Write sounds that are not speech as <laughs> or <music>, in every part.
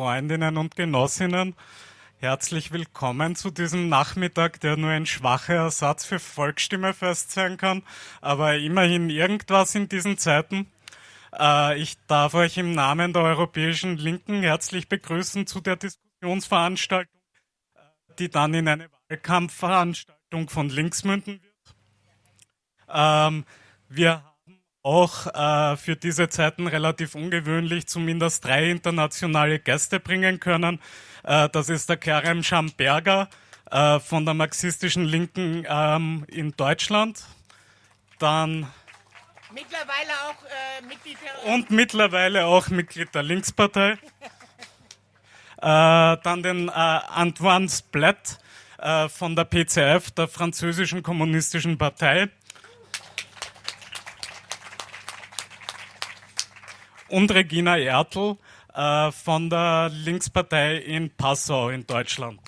Freundinnen und Genossinnen, herzlich willkommen zu diesem Nachmittag, der nur ein schwacher Ersatz für Volksstimmefest sein kann, aber immerhin irgendwas in diesen Zeiten. Äh, ich darf euch im Namen der Europäischen Linken herzlich begrüßen zu der Diskussionsveranstaltung, äh, die dann in eine Wahlkampfveranstaltung von links münden wird. Ähm, wir auch äh, für diese Zeiten relativ ungewöhnlich zumindest drei internationale Gäste bringen können. Äh, das ist der Kerem Schamberger äh, von der marxistischen Linken ähm, in Deutschland. Dann mittlerweile auch äh, Mitglied der und mittlerweile auch Mitglied der Linkspartei. <laughs> Äh, dann den äh, Antoine Splat von der PCF, der französischen kommunistischen Partei. Und Regina Ertl äh, von der Linkspartei in Passau in Deutschland.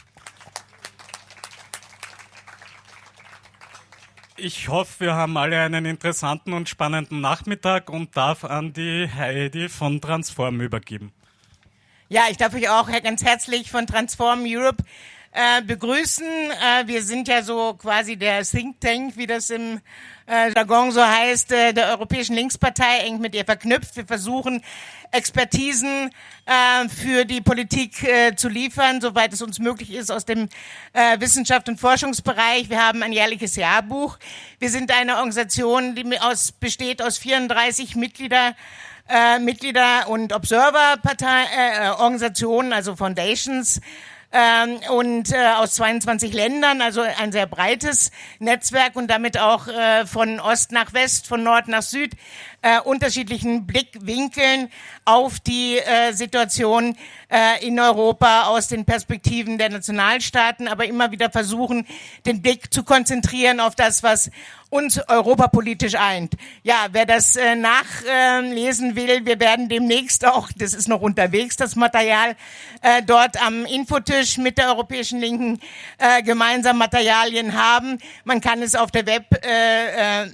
Ich hoffe, wir haben alle einen interessanten und spannenden Nachmittag und darf an die Heidi von Transform übergeben. Ja, ich darf euch auch ganz herzlich von Transform Europe äh, begrüßen. Äh, wir sind ja so quasi der Think Tank, wie das im äh, Jargon so heißt, äh, der Europäischen Linkspartei eng mit ihr verknüpft. Wir versuchen Expertisen äh, für die Politik äh, zu liefern, soweit es uns möglich ist aus dem äh, Wissenschaft- und Forschungsbereich. Wir haben ein jährliches Jahrbuch. Wir sind eine Organisation, die aus, besteht aus 34 Mitglieder äh, Mitglieder und Observer-Partei, äh, Organisationen, also Foundations, ähm, und äh, aus 22 Ländern, also ein sehr breites Netzwerk und damit auch äh, von Ost nach West, von Nord nach Süd äh, unterschiedlichen Blickwinkeln auf die äh, Situation äh, in Europa aus den Perspektiven der Nationalstaaten, aber immer wieder versuchen, den Blick zu konzentrieren auf das, was uns europapolitisch eint. Ja, wer das äh, nachlesen will, wir werden demnächst auch, das ist noch unterwegs, das Material, äh, dort am Infotisch mit der Europäischen Linken äh, gemeinsam Materialien haben. Man kann es auf der Web, äh, äh,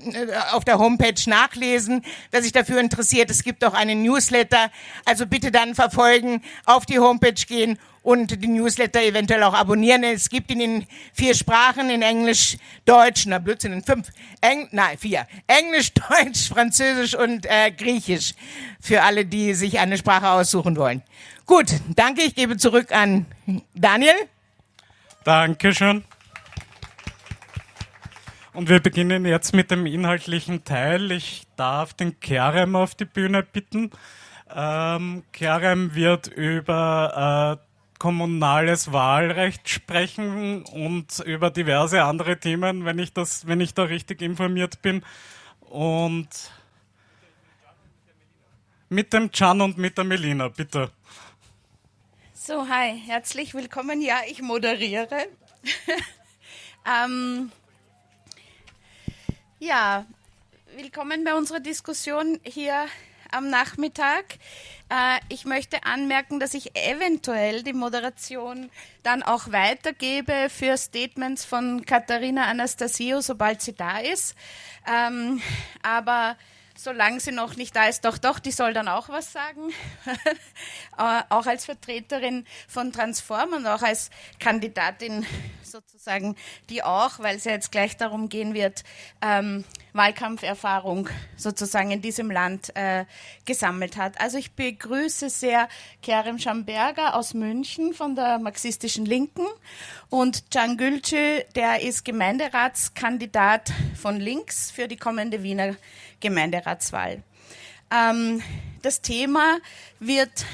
auf der Homepage nachlesen wer sich dafür interessiert. Es gibt auch einen Newsletter. Also bitte dann verfolgen, auf die Homepage gehen und die Newsletter eventuell auch abonnieren. Es gibt ihn in vier Sprachen, in Englisch, Deutsch, na Blödsinn, in fünf, Eng, nein, vier. Englisch, <laughs> Deutsch, Französisch und äh, Griechisch. Für alle, die sich eine Sprache aussuchen wollen. Gut, danke. Ich gebe zurück an Daniel. Dankeschön. Und wir beginnen jetzt mit dem inhaltlichen Teil. Ich darf den Kerem auf die Bühne bitten. Ähm, Kerem wird über äh, kommunales Wahlrecht sprechen und über diverse andere Themen, wenn ich das, wenn ich da richtig informiert bin. Und mit dem Can und mit der Melina, bitte. So, hi, herzlich willkommen. Ja, ich moderiere. <laughs> ähm, ja, willkommen bei unserer Diskussion hier am Nachmittag. Äh, ich möchte anmerken, dass ich eventuell die Moderation dann auch weitergebe für Statements von Katharina Anastasio, sobald sie da ist. Ähm, aber solange sie noch nicht da ist, doch, doch, die soll dann auch was sagen. <laughs> Äh, auch als Vertreterin von Transform und auch als Kandidatin sozusagen, die auch, weil es ja jetzt gleich darum gehen wird, ähm, Wahlkampferfahrung sozusagen in diesem Land äh, gesammelt hat. Also ich begrüße sehr Kerem Schamberger aus München von der marxistischen Linken und Can Gülce, der ist Gemeinderatskandidat von links für die kommende Wiener Gemeinderatswahl. Ähm, das Thema wird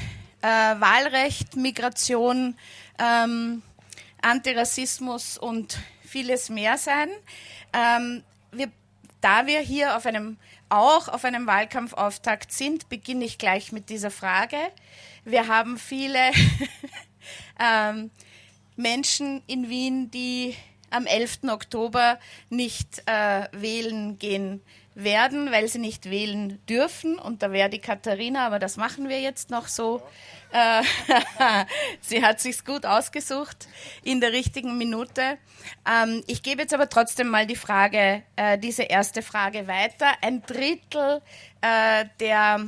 äh, Wahlrecht, Migration, ähm, Antirassismus und vieles mehr sein. Ähm, wir, da wir hier auf einem, auch auf einem Wahlkampfauftakt sind, beginne ich gleich mit dieser Frage. Wir haben viele <laughs> ähm, Menschen in Wien, die am 11. Oktober nicht äh, wählen gehen werden, weil sie nicht wählen dürfen. Und da wäre die Katharina, aber das machen wir jetzt noch so. Äh, <laughs> sie hat sich's gut ausgesucht in der richtigen Minute. Ähm, ich gebe jetzt aber trotzdem mal die Frage, äh, diese erste Frage weiter. Ein Drittel äh, der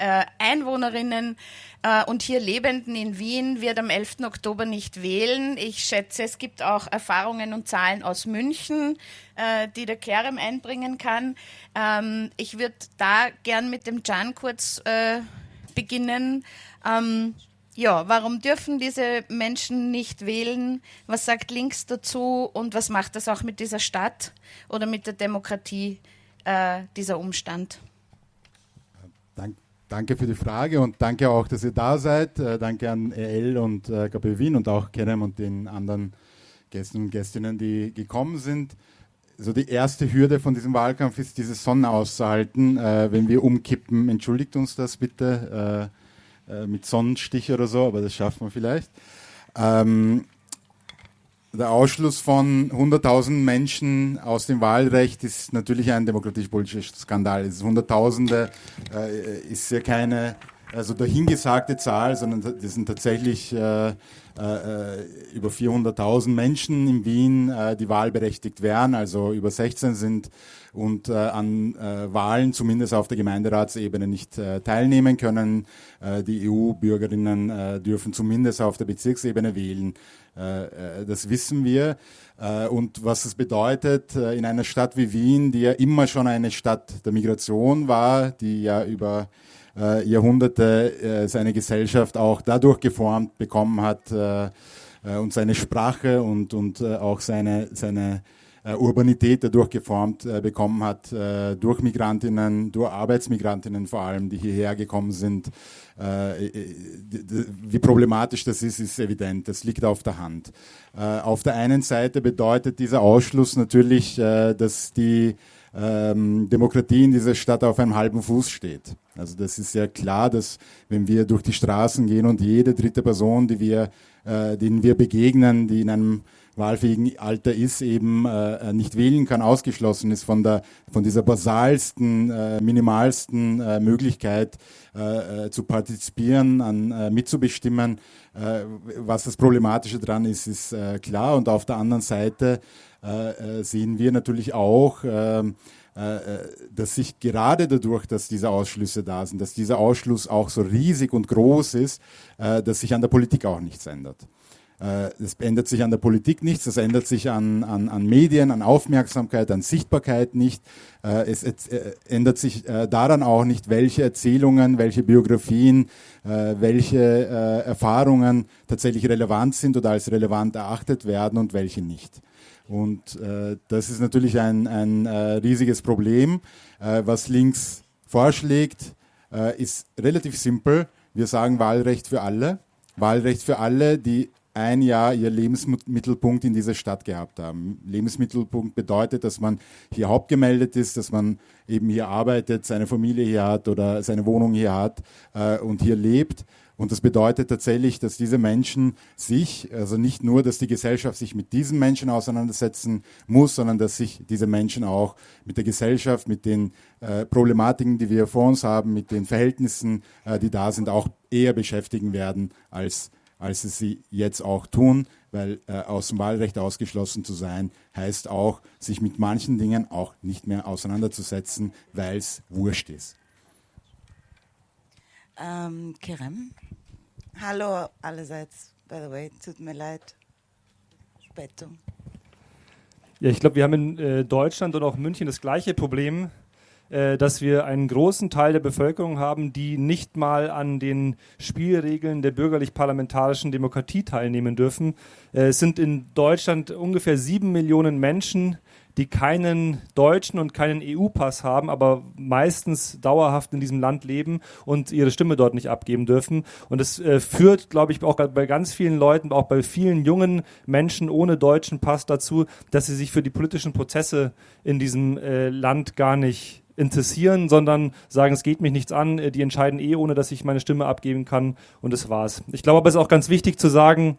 äh, Einwohnerinnen äh, und hier Lebenden in Wien wird am 11. Oktober nicht wählen. Ich schätze, es gibt auch Erfahrungen und Zahlen aus München, äh, die der Kerem einbringen kann. Ähm, ich würde da gern mit dem Can kurz äh, beginnen. Ähm, ja, warum dürfen diese Menschen nicht wählen? Was sagt Links dazu und was macht das auch mit dieser Stadt oder mit der Demokratie, äh, dieser Umstand? Dank, danke für die Frage und danke auch, dass ihr da seid. Äh, danke an EL und äh, KP Wien und auch Kerem und den anderen Gästen und Gästinnen, die gekommen sind. Also die erste Hürde von diesem Wahlkampf ist, diese Sonne auszuhalten. Äh, wenn wir umkippen, entschuldigt uns das bitte äh, äh, mit Sonnenstich oder so, aber das schaffen wir vielleicht. Ähm, der Ausschluss von 100.000 Menschen aus dem Wahlrecht ist natürlich ein demokratisch-politischer Skandal. Es ist Hunderttausende äh, ist ja keine also dahingesagte Zahl, sondern das sind tatsächlich äh, äh, über 400.000 Menschen in Wien, äh, die wahlberechtigt wären, also über 16 sind und äh, an äh, Wahlen zumindest auf der Gemeinderatsebene nicht äh, teilnehmen können. Äh, die EU-Bürgerinnen äh, dürfen zumindest auf der Bezirksebene wählen. Äh, äh, das wissen wir. Äh, und was es bedeutet in einer Stadt wie Wien, die ja immer schon eine Stadt der Migration war, die ja über Jahrhunderte seine Gesellschaft auch dadurch geformt bekommen hat und seine Sprache und, und auch seine, seine Urbanität dadurch geformt bekommen hat, durch Migrantinnen, durch Arbeitsmigrantinnen vor allem, die hierher gekommen sind. Wie problematisch das ist, ist evident. Das liegt auf der Hand. Auf der einen Seite bedeutet dieser Ausschluss natürlich, dass die ähm, Demokratie in dieser Stadt auf einem halben Fuß steht. Also das ist ja klar, dass wenn wir durch die Straßen gehen und jede dritte Person, die wir, äh, denen wir begegnen, die in einem wahlfähigen Alter ist, eben äh, nicht wählen kann, ausgeschlossen ist von, der, von dieser basalsten, äh, minimalsten äh, Möglichkeit äh, äh, zu partizipieren, an, äh, mitzubestimmen. Äh, was das Problematische dran ist, ist äh, klar. Und auf der anderen Seite äh, äh, sehen wir natürlich auch, äh, dass sich gerade dadurch, dass diese Ausschlüsse da sind, dass dieser Ausschluss auch so riesig und groß ist, dass sich an der Politik auch nichts ändert. Es ändert sich an der Politik nichts, es ändert sich an, an, an Medien, an Aufmerksamkeit, an Sichtbarkeit nicht. Es, es ändert sich daran auch nicht, welche Erzählungen, welche Biografien, welche Erfahrungen tatsächlich relevant sind oder als relevant erachtet werden und welche nicht. Und äh, das ist natürlich ein, ein äh, riesiges Problem. Äh, was links vorschlägt, äh, ist relativ simpel. Wir sagen Wahlrecht für alle. Wahlrecht für alle, die ein Jahr ihr Lebensmittelpunkt in dieser Stadt gehabt haben. Lebensmittelpunkt bedeutet, dass man hier hauptgemeldet ist, dass man eben hier arbeitet, seine Familie hier hat oder seine Wohnung hier hat äh, und hier lebt und das bedeutet tatsächlich, dass diese Menschen sich, also nicht nur, dass die Gesellschaft sich mit diesen Menschen auseinandersetzen muss, sondern dass sich diese Menschen auch mit der Gesellschaft, mit den äh, Problematiken, die wir vor uns haben, mit den Verhältnissen, äh, die da sind, auch eher beschäftigen werden, als, als es sie jetzt auch tun. Weil äh, aus dem Wahlrecht ausgeschlossen zu sein, heißt auch, sich mit manchen Dingen auch nicht mehr auseinanderzusetzen, weil es wurscht ist. Ähm, Kerem? Hallo allerseits, by the way, tut mir leid. Spätung. Ja, ich glaube, wir haben in äh, Deutschland und auch München das gleiche Problem, dass wir einen großen Teil der Bevölkerung haben, die nicht mal an den Spielregeln der bürgerlich-parlamentarischen Demokratie teilnehmen dürfen. Äh, es sind in Deutschland ungefähr sieben Millionen Menschen, die keinen deutschen und keinen EU-Pass haben, aber meistens dauerhaft in diesem Land leben und ihre Stimme dort nicht abgeben dürfen. Und das äh, führt, glaube ich, auch bei ganz vielen Leuten, auch bei vielen jungen Menschen ohne deutschen Pass dazu, dass sie sich für die politischen Prozesse in diesem äh, Land gar nicht interessieren, sondern sagen, es geht mich nichts an, äh, die entscheiden eh, ohne dass ich meine Stimme abgeben kann und das war's. Ich glaube aber, es ist auch ganz wichtig zu sagen,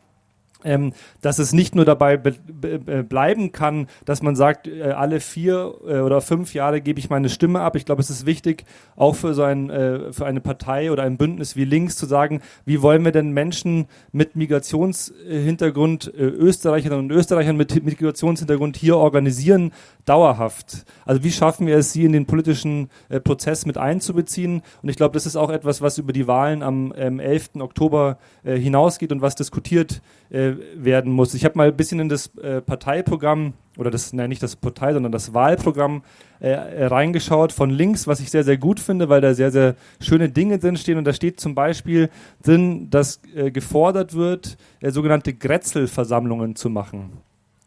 ähm, dass es nicht nur dabei be be bleiben kann, dass man sagt, äh, alle vier äh, oder fünf Jahre gebe ich meine Stimme ab. Ich glaube, es ist wichtig, auch für so ein, äh, für eine Partei oder ein Bündnis wie Links zu sagen, wie wollen wir denn Menschen mit Migrationshintergrund, äh, Österreicherinnen und Österreichern mit Migrationshintergrund hier organisieren, dauerhaft. Also wie schaffen wir es, sie in den politischen äh, Prozess mit einzubeziehen? Und ich glaube, das ist auch etwas, was über die Wahlen am ähm, 11. Oktober äh, hinausgeht und was diskutiert äh, werden muss. Ich habe mal ein bisschen in das äh, Parteiprogramm oder das, nein, nicht das Partei, sondern das Wahlprogramm äh, reingeschaut von links, was ich sehr, sehr gut finde, weil da sehr, sehr schöne Dinge drin stehen. Und da steht zum Beispiel drin, dass äh, gefordert wird, äh, sogenannte Grätzelversammlungen zu machen.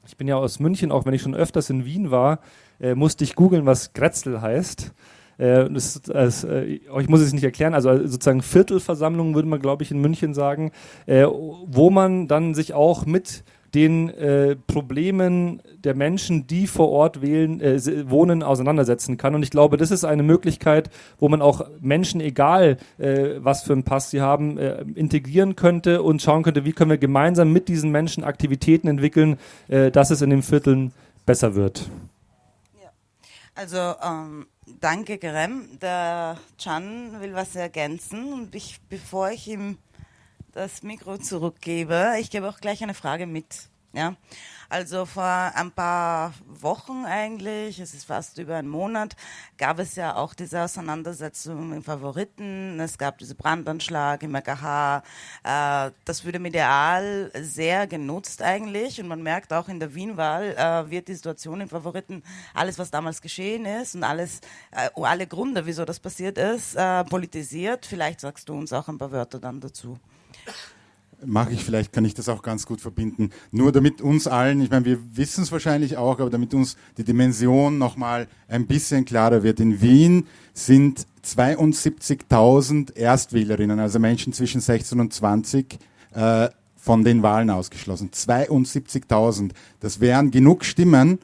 Ich bin ja aus München, auch wenn ich schon öfters in Wien war, äh, musste ich googeln, was Grätzel heißt. Äh, das, das, äh, ich muss es nicht erklären, also sozusagen Viertelversammlungen würde man, glaube ich, in München sagen, äh, wo man dann sich auch mit den äh, Problemen der Menschen, die vor Ort wählen, äh, wohnen, auseinandersetzen kann. Und ich glaube, das ist eine Möglichkeit, wo man auch Menschen, egal äh, was für einen Pass sie haben, äh, integrieren könnte und schauen könnte, wie können wir gemeinsam mit diesen Menschen Aktivitäten entwickeln, äh, dass es in den Vierteln besser wird. Ja. Also ähm, danke, Gerem. Der Chan will was ergänzen und ich, bevor ich ihm das Mikro zurückgebe. Ich gebe auch gleich eine Frage mit. Ja, also vor ein paar Wochen eigentlich, es ist fast über einen Monat, gab es ja auch diese Auseinandersetzung im Favoriten. Es gab diesen Brandanschlag im AKH. Äh, das wurde medial sehr genutzt eigentlich und man merkt auch in der Wienwahl äh, wird die Situation im Favoriten, alles was damals geschehen ist und alles, äh, alle Gründe, wieso das passiert ist, politisiert. Vielleicht sagst du uns auch ein paar Wörter dann dazu mache ich vielleicht, kann ich das auch ganz gut verbinden. Nur damit uns allen, ich meine, wir wissen es wahrscheinlich auch, aber damit uns die Dimension nochmal ein bisschen klarer wird. In Wien sind 72.000 Erstwählerinnen, also Menschen zwischen 16 und 20, äh, von den Wahlen ausgeschlossen. 72.000. Das wären genug Stimmen,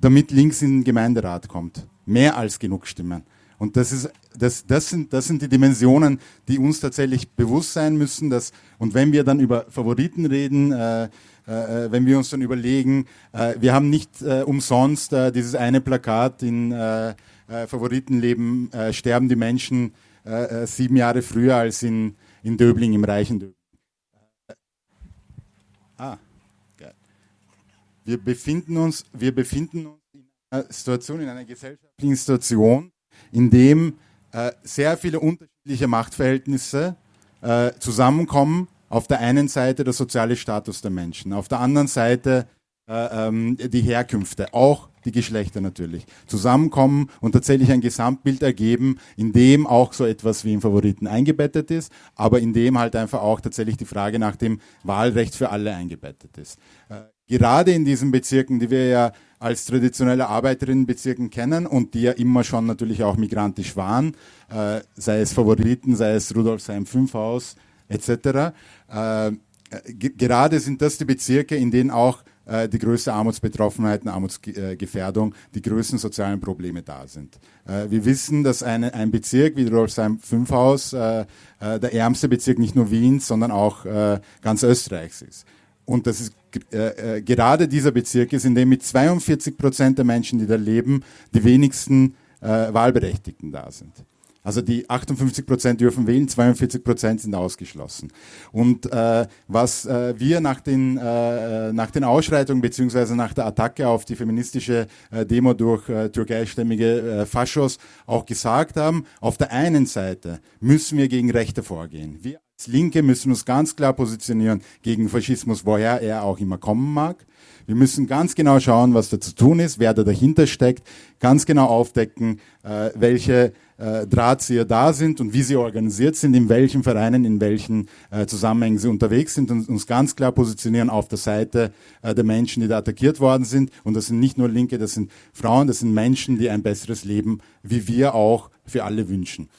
damit links in den Gemeinderat kommt. Mehr als genug Stimmen. Und das, ist, das, das, sind, das sind die Dimensionen, die uns tatsächlich bewusst sein müssen. Dass, und wenn wir dann über Favoriten reden, äh, äh, wenn wir uns dann überlegen, äh, wir haben nicht äh, umsonst äh, dieses eine Plakat in äh, Favoritenleben, sterben die Menschen sieben Jahre früher als in, in Döbling, im reichen Döbling. Ah, geil. Wir befinden uns, wir befinden uns in einer Situation, in einer gesellschaftlichen Situation, in dem äh, sehr viele unterschiedliche Machtverhältnisse äh, zusammenkommen. Auf der einen Seite der soziale Status der Menschen, auf der anderen Seite äh, ähm, die Herkünfte, auch die Geschlechter natürlich, zusammenkommen und tatsächlich ein Gesamtbild ergeben, in dem auch so etwas wie im Favoriten eingebettet ist, aber in dem halt einfach auch tatsächlich die Frage nach dem Wahlrecht für alle eingebettet ist. Äh, gerade in diesen Bezirken, die wir ja als traditionelle Arbeiterinnenbezirken kennen und die ja immer schon natürlich auch migrantisch waren, äh, sei es Favoriten, sei es Rudolfsheim 5 Haus etc. Äh, gerade sind das die Bezirke, in denen auch äh, die größte Armutsbetroffenheit und Armutsgefährdung, die größten sozialen Probleme da sind. Äh, wir wissen, dass eine, ein Bezirk wie Rudolfsheim 5 Haus äh, äh, der ärmste Bezirk nicht nur Wiens, sondern auch äh, ganz Österreichs ist. Und das ist äh, äh, gerade dieser Bezirk ist, in dem mit 42 Prozent der Menschen, die da leben, die wenigsten äh, Wahlberechtigten da sind. Also die 58 Prozent dürfen wählen, 42 Prozent sind ausgeschlossen. Und äh, was äh, wir nach den, äh, nach den Ausschreitungen beziehungsweise nach der Attacke auf die feministische äh, Demo durch äh, türkeistämmige äh, Faschos auch gesagt haben, auf der einen Seite müssen wir gegen Rechte vorgehen. Wir als Linke müssen uns ganz klar positionieren gegen Faschismus, woher er auch immer kommen mag. Wir müssen ganz genau schauen, was da zu tun ist, wer da dahinter steckt, ganz genau aufdecken, äh, welche äh, Drahtzieher da sind und wie sie organisiert sind, in welchen Vereinen, in welchen äh, Zusammenhängen sie unterwegs sind und uns ganz klar positionieren auf der Seite äh, der Menschen, die da attackiert worden sind. Und das sind nicht nur Linke, das sind Frauen, das sind Menschen, die ein besseres Leben, wie wir auch, für alle wünschen.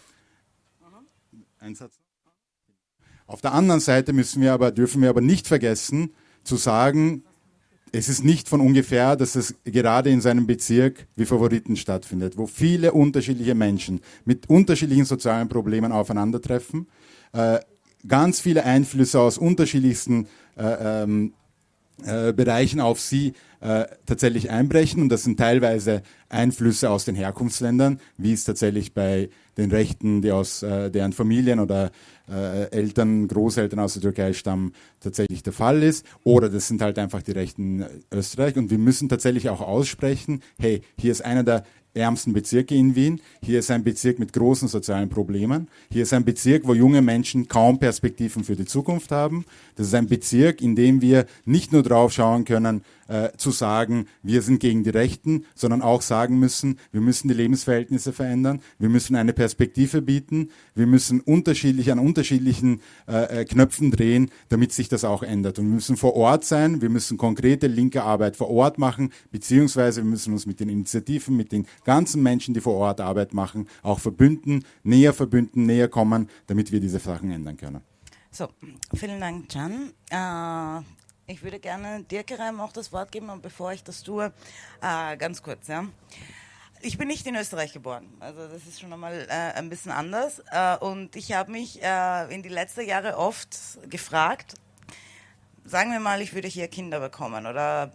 Ein Satz. Auf der anderen Seite müssen wir aber, dürfen wir aber nicht vergessen, zu sagen, es ist nicht von ungefähr, dass es gerade in seinem Bezirk wie Favoriten stattfindet, wo viele unterschiedliche Menschen mit unterschiedlichen sozialen Problemen aufeinandertreffen, äh, ganz viele Einflüsse aus unterschiedlichsten äh, ähm, äh, Bereichen auf sie äh, tatsächlich einbrechen und das sind teilweise Einflüsse aus den Herkunftsländern, wie es tatsächlich bei den Rechten, die aus äh, deren Familien oder äh, Eltern, Großeltern aus der Türkei stammen, tatsächlich der Fall ist. Oder das sind halt einfach die Rechten Österreich. Und wir müssen tatsächlich auch aussprechen, hey, hier ist einer der ärmsten Bezirke in Wien. Hier ist ein Bezirk mit großen sozialen Problemen. Hier ist ein Bezirk, wo junge Menschen kaum Perspektiven für die Zukunft haben. Das ist ein Bezirk, in dem wir nicht nur drauf schauen können, äh, zu sagen, wir sind gegen die Rechten, sondern auch sagen müssen, wir müssen die Lebensverhältnisse verändern, wir müssen eine Perspektive bieten, wir müssen unterschiedlich an unterschiedlichen äh, äh, Knöpfen drehen, damit sich das auch ändert. Und wir müssen vor Ort sein, wir müssen konkrete linke Arbeit vor Ort machen, beziehungsweise wir müssen uns mit den Initiativen, mit den ganzen Menschen, die vor Ort Arbeit machen, auch verbünden, näher verbünden, näher kommen, damit wir diese Sachen ändern können. So, vielen Dank, Can. Äh, ich würde gerne dir, Kerem, auch das Wort geben, und bevor ich das tue, äh, ganz kurz, ja. Ich bin nicht in Österreich geboren, also das ist schon einmal äh, ein bisschen anders. Äh, und ich habe mich äh, in die letzten Jahre oft gefragt, sagen wir mal, ich würde hier Kinder bekommen oder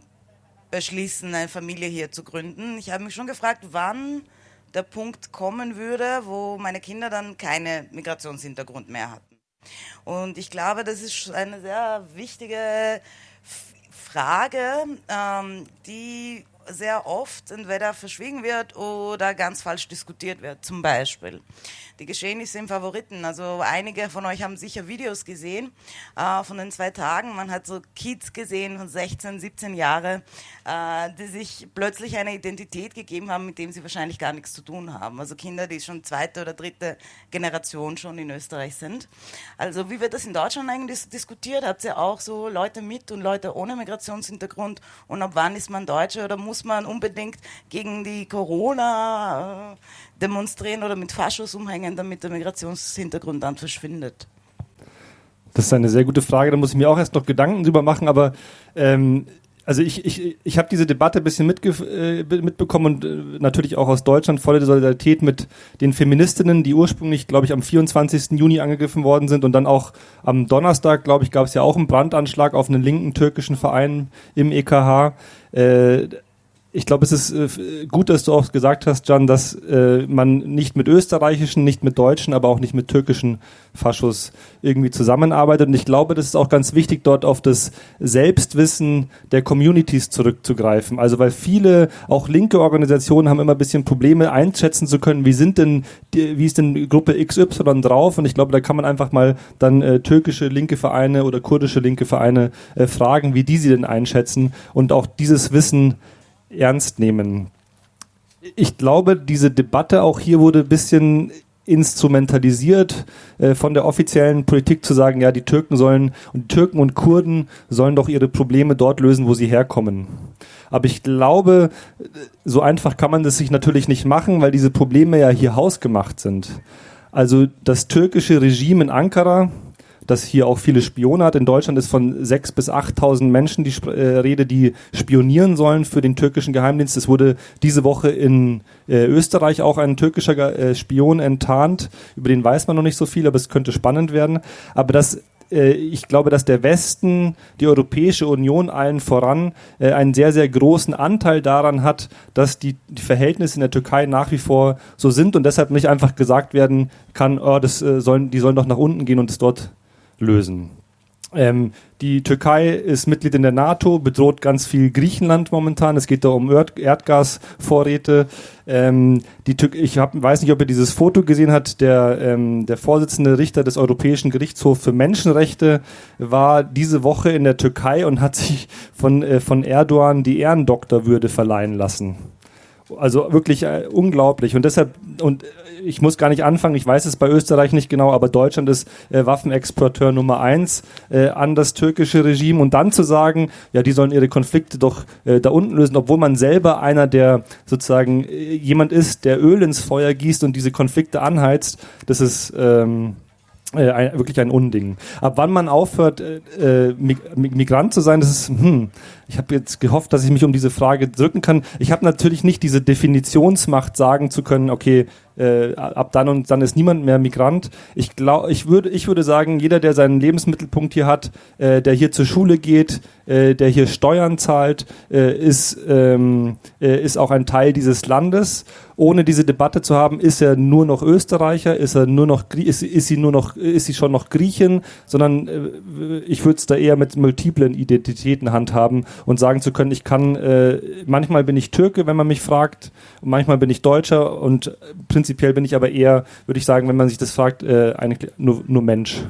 beschließen, eine Familie hier zu gründen. Ich habe mich schon gefragt, wann der Punkt kommen würde, wo meine Kinder dann keinen Migrationshintergrund mehr hatten. Und ich glaube, das ist eine sehr wichtige Frage, ähm, die sehr oft entweder verschwiegen wird oder ganz falsch diskutiert wird. Zum Beispiel die Geschehnisse im Favoriten. Also einige von euch haben sicher Videos gesehen äh, von den zwei Tagen. Man hat so Kids gesehen von 16, 17 Jahren, äh, die sich plötzlich eine Identität gegeben haben, mit dem sie wahrscheinlich gar nichts zu tun haben. Also Kinder, die schon zweite oder dritte Generation schon in Österreich sind. Also wie wird das in Deutschland eigentlich diskutiert? Habt ihr auch so Leute mit und Leute ohne Migrationshintergrund? Und ab wann ist man Deutsche oder muss man unbedingt gegen die Corona äh, demonstrieren oder mit Faschos umhängen, damit der Migrationshintergrund dann verschwindet? Das ist eine sehr gute Frage, da muss ich mir auch erst noch Gedanken drüber machen, aber ähm, also ich, ich, ich habe diese Debatte ein bisschen mitge äh, mitbekommen und äh, natürlich auch aus Deutschland volle Solidarität mit den Feministinnen, die ursprünglich, glaube ich, am 24. Juni angegriffen worden sind und dann auch am Donnerstag, glaube ich, gab es ja auch einen Brandanschlag auf einen linken türkischen Verein im EKH. Äh, ich glaube, es ist äh, gut, dass du auch gesagt hast, Jan, dass äh, man nicht mit österreichischen, nicht mit deutschen, aber auch nicht mit türkischen Faschos irgendwie zusammenarbeitet. Und ich glaube, das ist auch ganz wichtig, dort auf das Selbstwissen der Communities zurückzugreifen. Also weil viele, auch linke Organisationen haben immer ein bisschen Probleme einschätzen zu können, wie sind denn, wie ist denn Gruppe XY drauf? Und ich glaube, da kann man einfach mal dann äh, türkische linke Vereine oder kurdische linke Vereine fragen, wie die sie denn einschätzen und auch dieses Wissen ernst nehmen. Ich glaube, diese Debatte auch hier wurde ein bisschen instrumentalisiert äh, von der offiziellen Politik zu sagen, ja, die Türken sollen und Türken und Kurden sollen doch ihre Probleme dort lösen, wo sie herkommen. Aber ich glaube, so einfach kann man das sich natürlich nicht machen, weil diese Probleme ja hier hausgemacht sind. Also das türkische Regime in Ankara das hier auch viele Spione hat. In Deutschland ist von 6.000 bis 8.000 Menschen die äh, Rede, die spionieren sollen für den türkischen Geheimdienst. Es wurde diese Woche in äh, Österreich auch ein türkischer äh, Spion enttarnt. Über den weiß man noch nicht so viel, aber es könnte spannend werden. Aber das äh, ich glaube, dass der Westen, die Europäische Union allen voran, äh, einen sehr, sehr großen Anteil daran hat, dass die, die Verhältnisse in der Türkei nach wie vor so sind und deshalb nicht einfach gesagt werden kann, oh, das äh, sollen, die sollen doch nach unten gehen und es dort lösen. Ähm, die Türkei ist Mitglied in der NATO, bedroht ganz viel Griechenland momentan. Es geht da um Erd Erdgasvorräte. Ähm, die ich hab, weiß nicht, ob ihr dieses Foto gesehen habt. Der, ähm, der Vorsitzende Richter des Europäischen Gerichtshofs für Menschenrechte war diese Woche in der Türkei und hat sich von, äh, von Erdogan die Ehrendoktorwürde verleihen lassen. Also wirklich äh, unglaublich. Und deshalb, und ich muss gar nicht anfangen, ich weiß es bei Österreich nicht genau, aber Deutschland ist äh, Waffenexporteur Nummer eins äh, an das türkische Regime und dann zu sagen, ja, die sollen ihre Konflikte doch äh, da unten lösen, obwohl man selber einer der sozusagen äh, jemand ist, der Öl ins Feuer gießt und diese Konflikte anheizt, das ist ähm, äh, ein, wirklich ein Unding. Ab wann man aufhört, äh, äh Migrant zu sein, das ist, hm, ich habe jetzt gehofft, dass ich mich um diese Frage drücken kann. Ich habe natürlich nicht diese Definitionsmacht, sagen zu können, okay, äh, ab dann und dann ist niemand mehr Migrant. Ich glaube, ich würde, ich würde sagen, jeder, der seinen Lebensmittelpunkt hier hat, äh, der hier zur Schule geht, äh, der hier Steuern zahlt, äh, ist, ähm, äh, ist auch ein Teil dieses Landes. Ohne diese Debatte zu haben, ist er nur noch Österreicher, ist er nur noch, ist, ist sie nur noch, ist sie schon noch Griechin, sondern äh, ich würde es da eher mit multiplen Identitäten handhaben und sagen zu können, ich kann, äh, manchmal bin ich Türke, wenn man mich fragt, und manchmal bin ich Deutscher und prinzipiell bin ich aber eher, würde ich sagen, wenn man sich das fragt, äh, eigentlich nur, nur Mensch.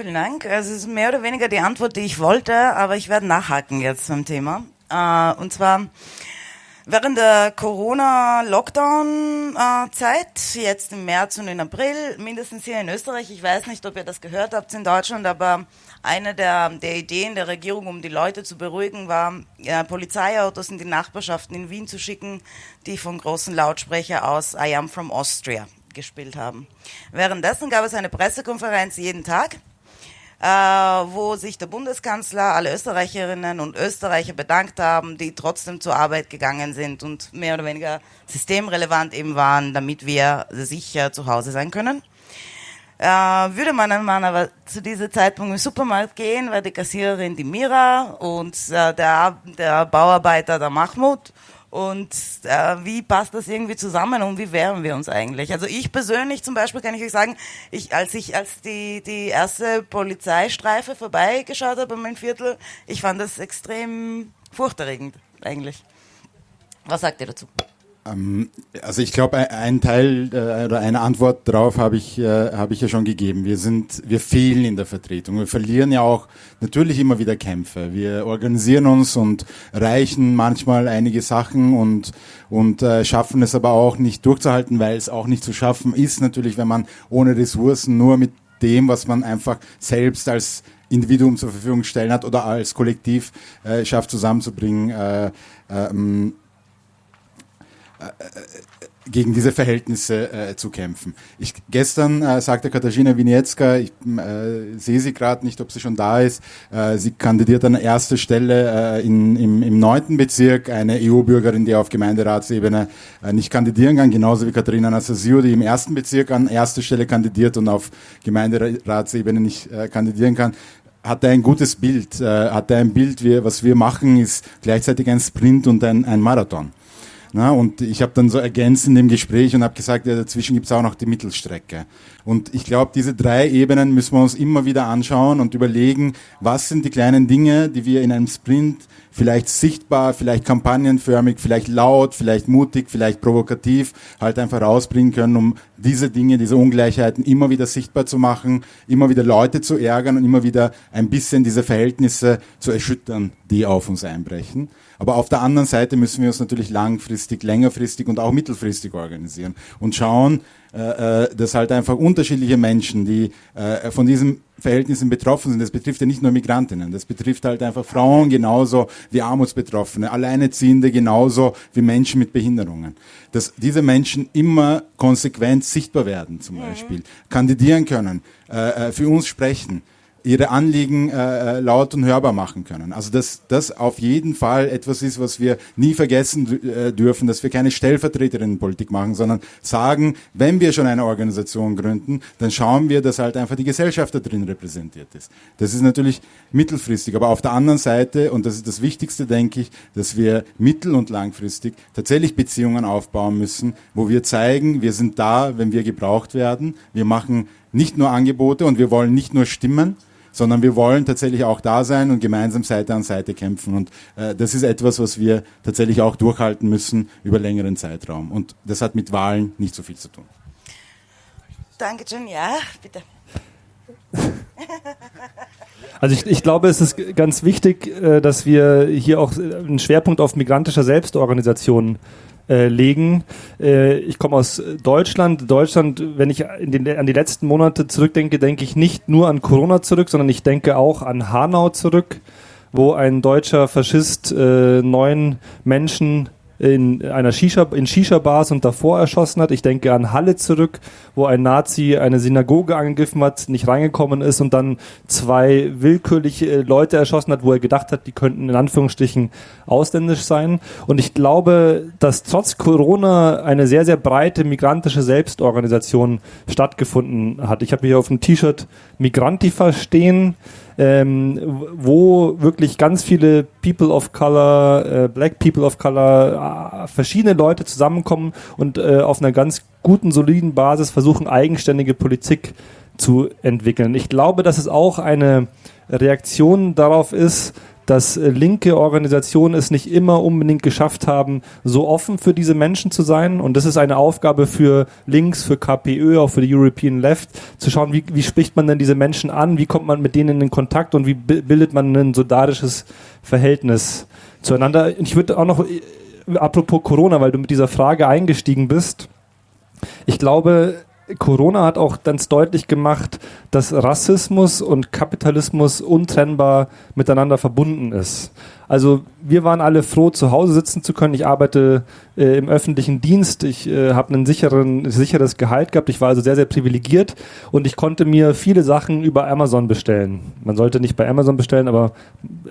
Vielen Dank. Es ist mehr oder weniger die Antwort, die ich wollte, aber ich werde nachhaken jetzt zum Thema. Äh, und zwar während der Corona-Lockdown-Zeit, jetzt im März und im April, mindestens hier in Österreich, ich weiß nicht, ob ihr das gehört habt in Deutschland, aber eine der, der Ideen der Regierung, um die Leute zu beruhigen, war, ja, Polizeiautos in die Nachbarschaften in Wien zu schicken, die von großen Lautsprecher aus I am from Austria gespielt haben. Währenddessen gab es eine Pressekonferenz jeden Tag äh, wo sich der Bundeskanzler, alle Österreicherinnen und Österreicher bedankt haben, die trotzdem zur Arbeit gegangen sind und mehr oder weniger systemrelevant eben waren, damit wir sicher zu Hause sein können. Äh, würde man Mann aber zu diesem Zeitpunkt im Supermarkt gehen, war die Kassiererin die Mira und äh, der, der Bauarbeiter der Mahmoud und äh, wie passt das irgendwie zusammen und wie wehren wir uns eigentlich? Also ich persönlich zum Beispiel kann ich euch sagen, ich, als ich als die, die erste Polizeistreife vorbeigeschaut habe in meinem Viertel, ich fand das extrem furchterregend eigentlich. Was sagt ihr dazu? Ähm, also ich glaube, ein Teil äh, oder eine Antwort darauf habe ich, äh, habe ich ja schon gegeben. Wir sind, wir fehlen in der Vertretung. Wir verlieren ja auch natürlich immer wieder Kämpfe. Wir organisieren uns und reichen manchmal einige Sachen und, und äh, schaffen es aber auch nicht durchzuhalten, weil es auch nicht zu schaffen ist natürlich, wenn man ohne Ressourcen nur mit dem, was man einfach selbst als Individuum zur Verfügung stellen hat oder als Kollektiv äh, schafft zusammenzubringen. Äh, ähm, äh, gegen diese Verhältnisse äh, zu kämpfen. Ich, gestern äh, sagte Katarzyna Wieniecka, ich äh, sehe sie gerade nicht, ob sie schon da ist, äh, sie kandidiert an erster Stelle äh, in, im, im neunten Bezirk, eine EU-Bürgerin, die auf Gemeinderatsebene äh, nicht kandidieren kann, genauso wie Katharina Nassasio, die im ersten Bezirk an erster Stelle kandidiert und auf Gemeinderatsebene nicht äh, kandidieren kann hat er ein gutes Bild, äh, hat er ein Bild, wie, was wir machen, ist gleichzeitig ein Sprint und ein, ein Marathon. Na, und ich habe dann so ergänzt in dem Gespräch und habe gesagt, ja, dazwischen gibt's auch noch die Mittelstrecke. Und ich glaube, diese drei Ebenen müssen wir uns immer wieder anschauen und überlegen, was sind die kleinen Dinge, die wir in einem Sprint vielleicht sichtbar, vielleicht kampagnenförmig, vielleicht laut, vielleicht mutig, vielleicht provokativ halt einfach rausbringen können, um diese Dinge, diese Ungleichheiten immer wieder sichtbar zu machen, immer wieder Leute zu ärgern und immer wieder ein bisschen diese Verhältnisse zu erschüttern, die auf uns einbrechen. Aber auf der anderen Seite müssen wir uns natürlich langfristig, längerfristig und auch mittelfristig organisieren und schauen, äh, äh, dass halt einfach unterschiedliche Menschen, die äh, von diesen Verhältnissen betroffen sind, das betrifft ja nicht nur Migrantinnen, das betrifft halt einfach Frauen genauso wie Armutsbetroffene, Alleinerziehende genauso wie Menschen mit Behinderungen. Dass diese Menschen immer konsequent sichtbar werden, zum Beispiel, kandidieren können, für uns sprechen ihre Anliegen äh, äh, laut und hörbar machen können. Also dass das auf jeden Fall etwas ist, was wir nie vergessen äh, dürfen, dass wir keine Stellvertreterinnenpolitik machen, sondern sagen, wenn wir schon eine Organisation gründen, dann schauen wir, dass halt einfach die Gesellschaft da drin repräsentiert ist. Das ist natürlich mittelfristig, aber auf der anderen Seite, und das ist das Wichtigste, denke ich, dass wir mittel- und langfristig tatsächlich Beziehungen aufbauen müssen, wo wir zeigen, wir sind da, wenn wir gebraucht werden. Wir machen nicht nur Angebote und wir wollen nicht nur Stimmen, sondern wir wollen tatsächlich auch da sein und gemeinsam Seite an Seite kämpfen. Und äh, das ist etwas, was wir tatsächlich auch durchhalten müssen über längeren Zeitraum. Und das hat mit Wahlen nicht so viel zu tun. Danke, John. Ja, bitte. <laughs> Also ich, ich, glaube, es ist ganz wichtig, äh, dass wir hier auch einen Schwerpunkt auf migrantischer Selbstorganisation äh, legen. Äh, ich komme aus Deutschland. Deutschland, wenn ich den, an die letzten Monate zurückdenke, denke ich nicht nur an Corona zurück, sondern ich denke auch an Hanau zurück, wo ein deutscher Faschist äh, neun Menschen in einer Shisha, in Shisha-Bars und davor erschossen hat. Ich denke an Halle zurück, wo ein Nazi eine Synagoge angegriffen hat, nicht reingekommen ist und dann zwei willkürliche Leute erschossen hat, wo er gedacht hat, die könnten in Anführungsstrichen ausländisch sein. Und ich glaube, dass trotz Corona eine sehr, sehr breite migrantische Selbstorganisation stattgefunden hat. Ich habe hier auf dem T-Shirt Migrantifa stehen ähm, wo wirklich ganz viele People of Color, äh, Black People of Color, äh, verschiedene Leute zusammenkommen und äh, auf einer ganz guten, soliden Basis versuchen, eigenständige Politik zu entwickeln. Ich glaube, dass es auch eine Reaktion darauf ist, dass äh, linke Organisationen es nicht immer unbedingt geschafft haben, so offen für diese Menschen zu sein. Und das ist eine Aufgabe für Links, für KPÖ, auch für die European Left, zu schauen, wie, wie spricht man denn diese Menschen an, wie kommt man mit denen in Kontakt und wie bildet man ein solidarisches Verhältnis zueinander. Ich würde auch noch, äh, apropos Corona, weil du mit dieser Frage eingestiegen bist, ich glaube, Corona hat auch ganz deutlich gemacht, dass Rassismus und Kapitalismus untrennbar miteinander verbunden ist. Also wir waren alle froh, zu Hause sitzen zu können. Ich arbeite äh, im öffentlichen Dienst. Ich äh, habe ein sicheres Gehalt gehabt. Ich war also sehr, sehr privilegiert und ich konnte mir viele Sachen über Amazon bestellen. Man sollte nicht bei Amazon bestellen, aber äh,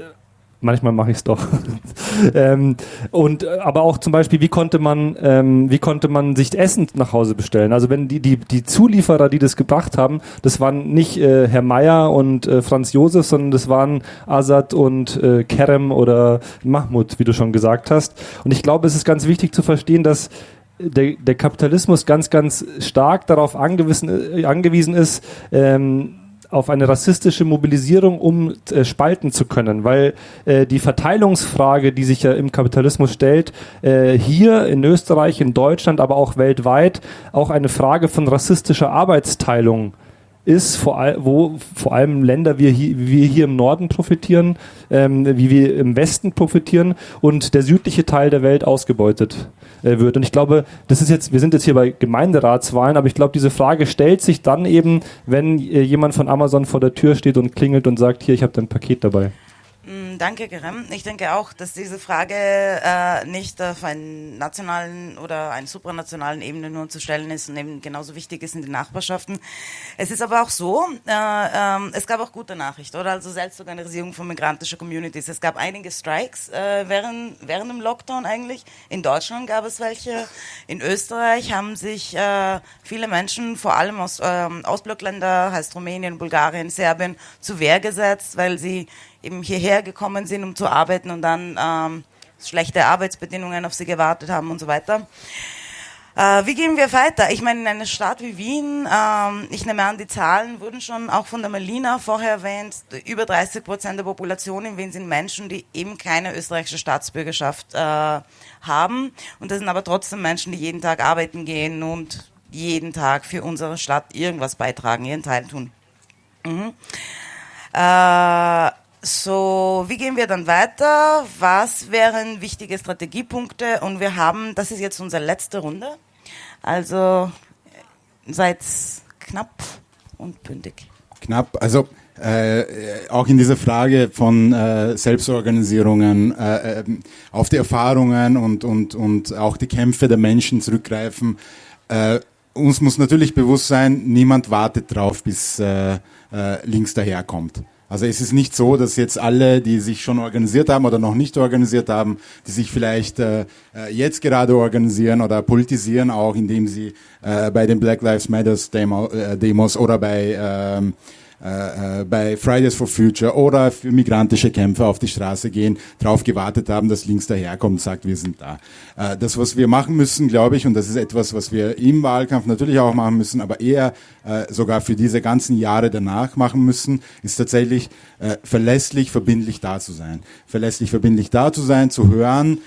Manchmal mache ich es doch. <laughs> ähm, und äh, aber auch zum Beispiel, wie konnte man, ähm, wie konnte man sich Essen nach Hause bestellen? Also wenn die die die Zulieferer, die das gebracht haben, das waren nicht äh, Herr Meier und äh, Franz Josef, sondern das waren Azad und äh, Kerem oder Mahmoud, wie du schon gesagt hast. Und ich glaube, es ist ganz wichtig zu verstehen, dass der, der Kapitalismus ganz, ganz stark darauf angewiesen, äh, angewiesen ist, ähm, auf eine rassistische Mobilisierung, um äh, spalten zu können, weil äh, die Verteilungsfrage, die sich ja im Kapitalismus stellt, äh, hier in Österreich, in Deutschland, aber auch weltweit, auch eine Frage von rassistischer Arbeitsteilung ist, vor all, wo vor allem Länder wie, hier, wir hier im Norden profitieren, ähm, wie wir im Westen profitieren und der südliche Teil der Welt ausgebeutet äh, wird. Und ich glaube, das ist jetzt, wir sind jetzt hier bei Gemeinderatswahlen, aber ich glaube, diese Frage stellt sich dann eben, wenn äh, jemand von Amazon vor der Tür steht und klingelt und sagt, hier, ich habe dein Paket dabei. Mm, danke, Kerem. Ich denke auch, dass diese Frage äh, nicht auf einer nationalen oder einer supranationalen Ebene nur zu stellen ist und eben genauso wichtig ist in den Nachbarschaften. Es ist aber auch so, äh, äh, es gab auch gute Nachrichten, oder? Also Selbstorganisierung von migrantischen Communities. Es gab einige Strikes äh, während, während dem Lockdown eigentlich. In Deutschland gab es welche. In Österreich haben sich äh, viele Menschen, vor allem aus ähm, Ostblockländer, heißt Rumänien, Bulgarien, Serbien, zu Wehr gesetzt, weil sie eben hierher gekommen sind, um zu arbeiten und dann ähm, schlechte Arbeitsbedingungen auf sie gewartet haben und so weiter. Äh, wie gehen wir weiter? Ich meine, in einer Stadt wie Wien, ähm, ich nehme an, die Zahlen wurden schon auch von der Melina vorher erwähnt, über 30 Prozent der Population in Wien sind Menschen, die eben keine österreichische Staatsbürgerschaft äh, haben. Und das sind aber trotzdem Menschen, die jeden Tag arbeiten gehen und jeden Tag für unsere Stadt irgendwas beitragen, ihren Teil tun. Mhm. Äh, so, wie gehen wir dann weiter? Was wären wichtige Strategiepunkte? Und wir haben, das ist jetzt unsere letzte Runde. Also seid knapp und bündig. Knapp, also äh, auch in dieser Frage von äh, Selbstorganisierungen äh, ähm, auf die Erfahrungen und, und, und auch die Kämpfe der Menschen zurückgreifen. Äh, uns muss natürlich bewusst sein, niemand wartet drauf, bis äh, äh, links daherkommt. Also es ist nicht so, dass jetzt alle, die sich schon organisiert haben oder noch nicht organisiert haben, die sich vielleicht äh, äh jetzt gerade organisieren oder politisieren, auch indem sie äh, bei den Black Lives Matters Demo, äh, Demos oder bei ähm, äh, äh, bei Fridays for Future oder für migrantische Kämpfer auf die Straße gehen, darauf gewartet haben, dass links daherkommt und sagt, wir sind da. Äh, das, was wir machen müssen, glaube ich, und das ist etwas, was wir im Wahlkampf natürlich auch machen müssen, aber eher äh, sogar für diese ganzen Jahre danach machen müssen, ist tatsächlich verlässlich, verbindlich da zu sein. Verlässlich, verbindlich da zu sein, zu hören,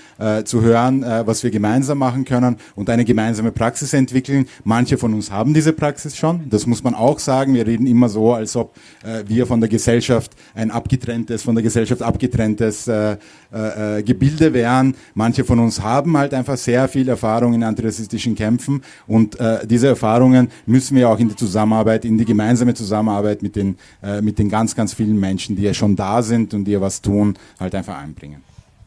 zu hören, was wir gemeinsam machen können und eine gemeinsame Praxis entwickeln. Manche von uns haben diese Praxis schon, das muss man auch sagen. Wir reden immer so, als ob äh, wir von der Gesellschaft ein abgetrenntes, von der Gesellschaft abgetrenntes äh, äh, äh, Gebilde wären. Manche von uns haben halt einfach sehr viel Erfahrung in antirassistischen Kämpfen und äh, diese Erfahrungen müssen wir auch in die Zusammenarbeit, in die gemeinsame Zusammenarbeit mit den, äh, mit den ganz, ganz vielen Menschen, die ja schon da sind und die ja was tun, halt einfach einbringen.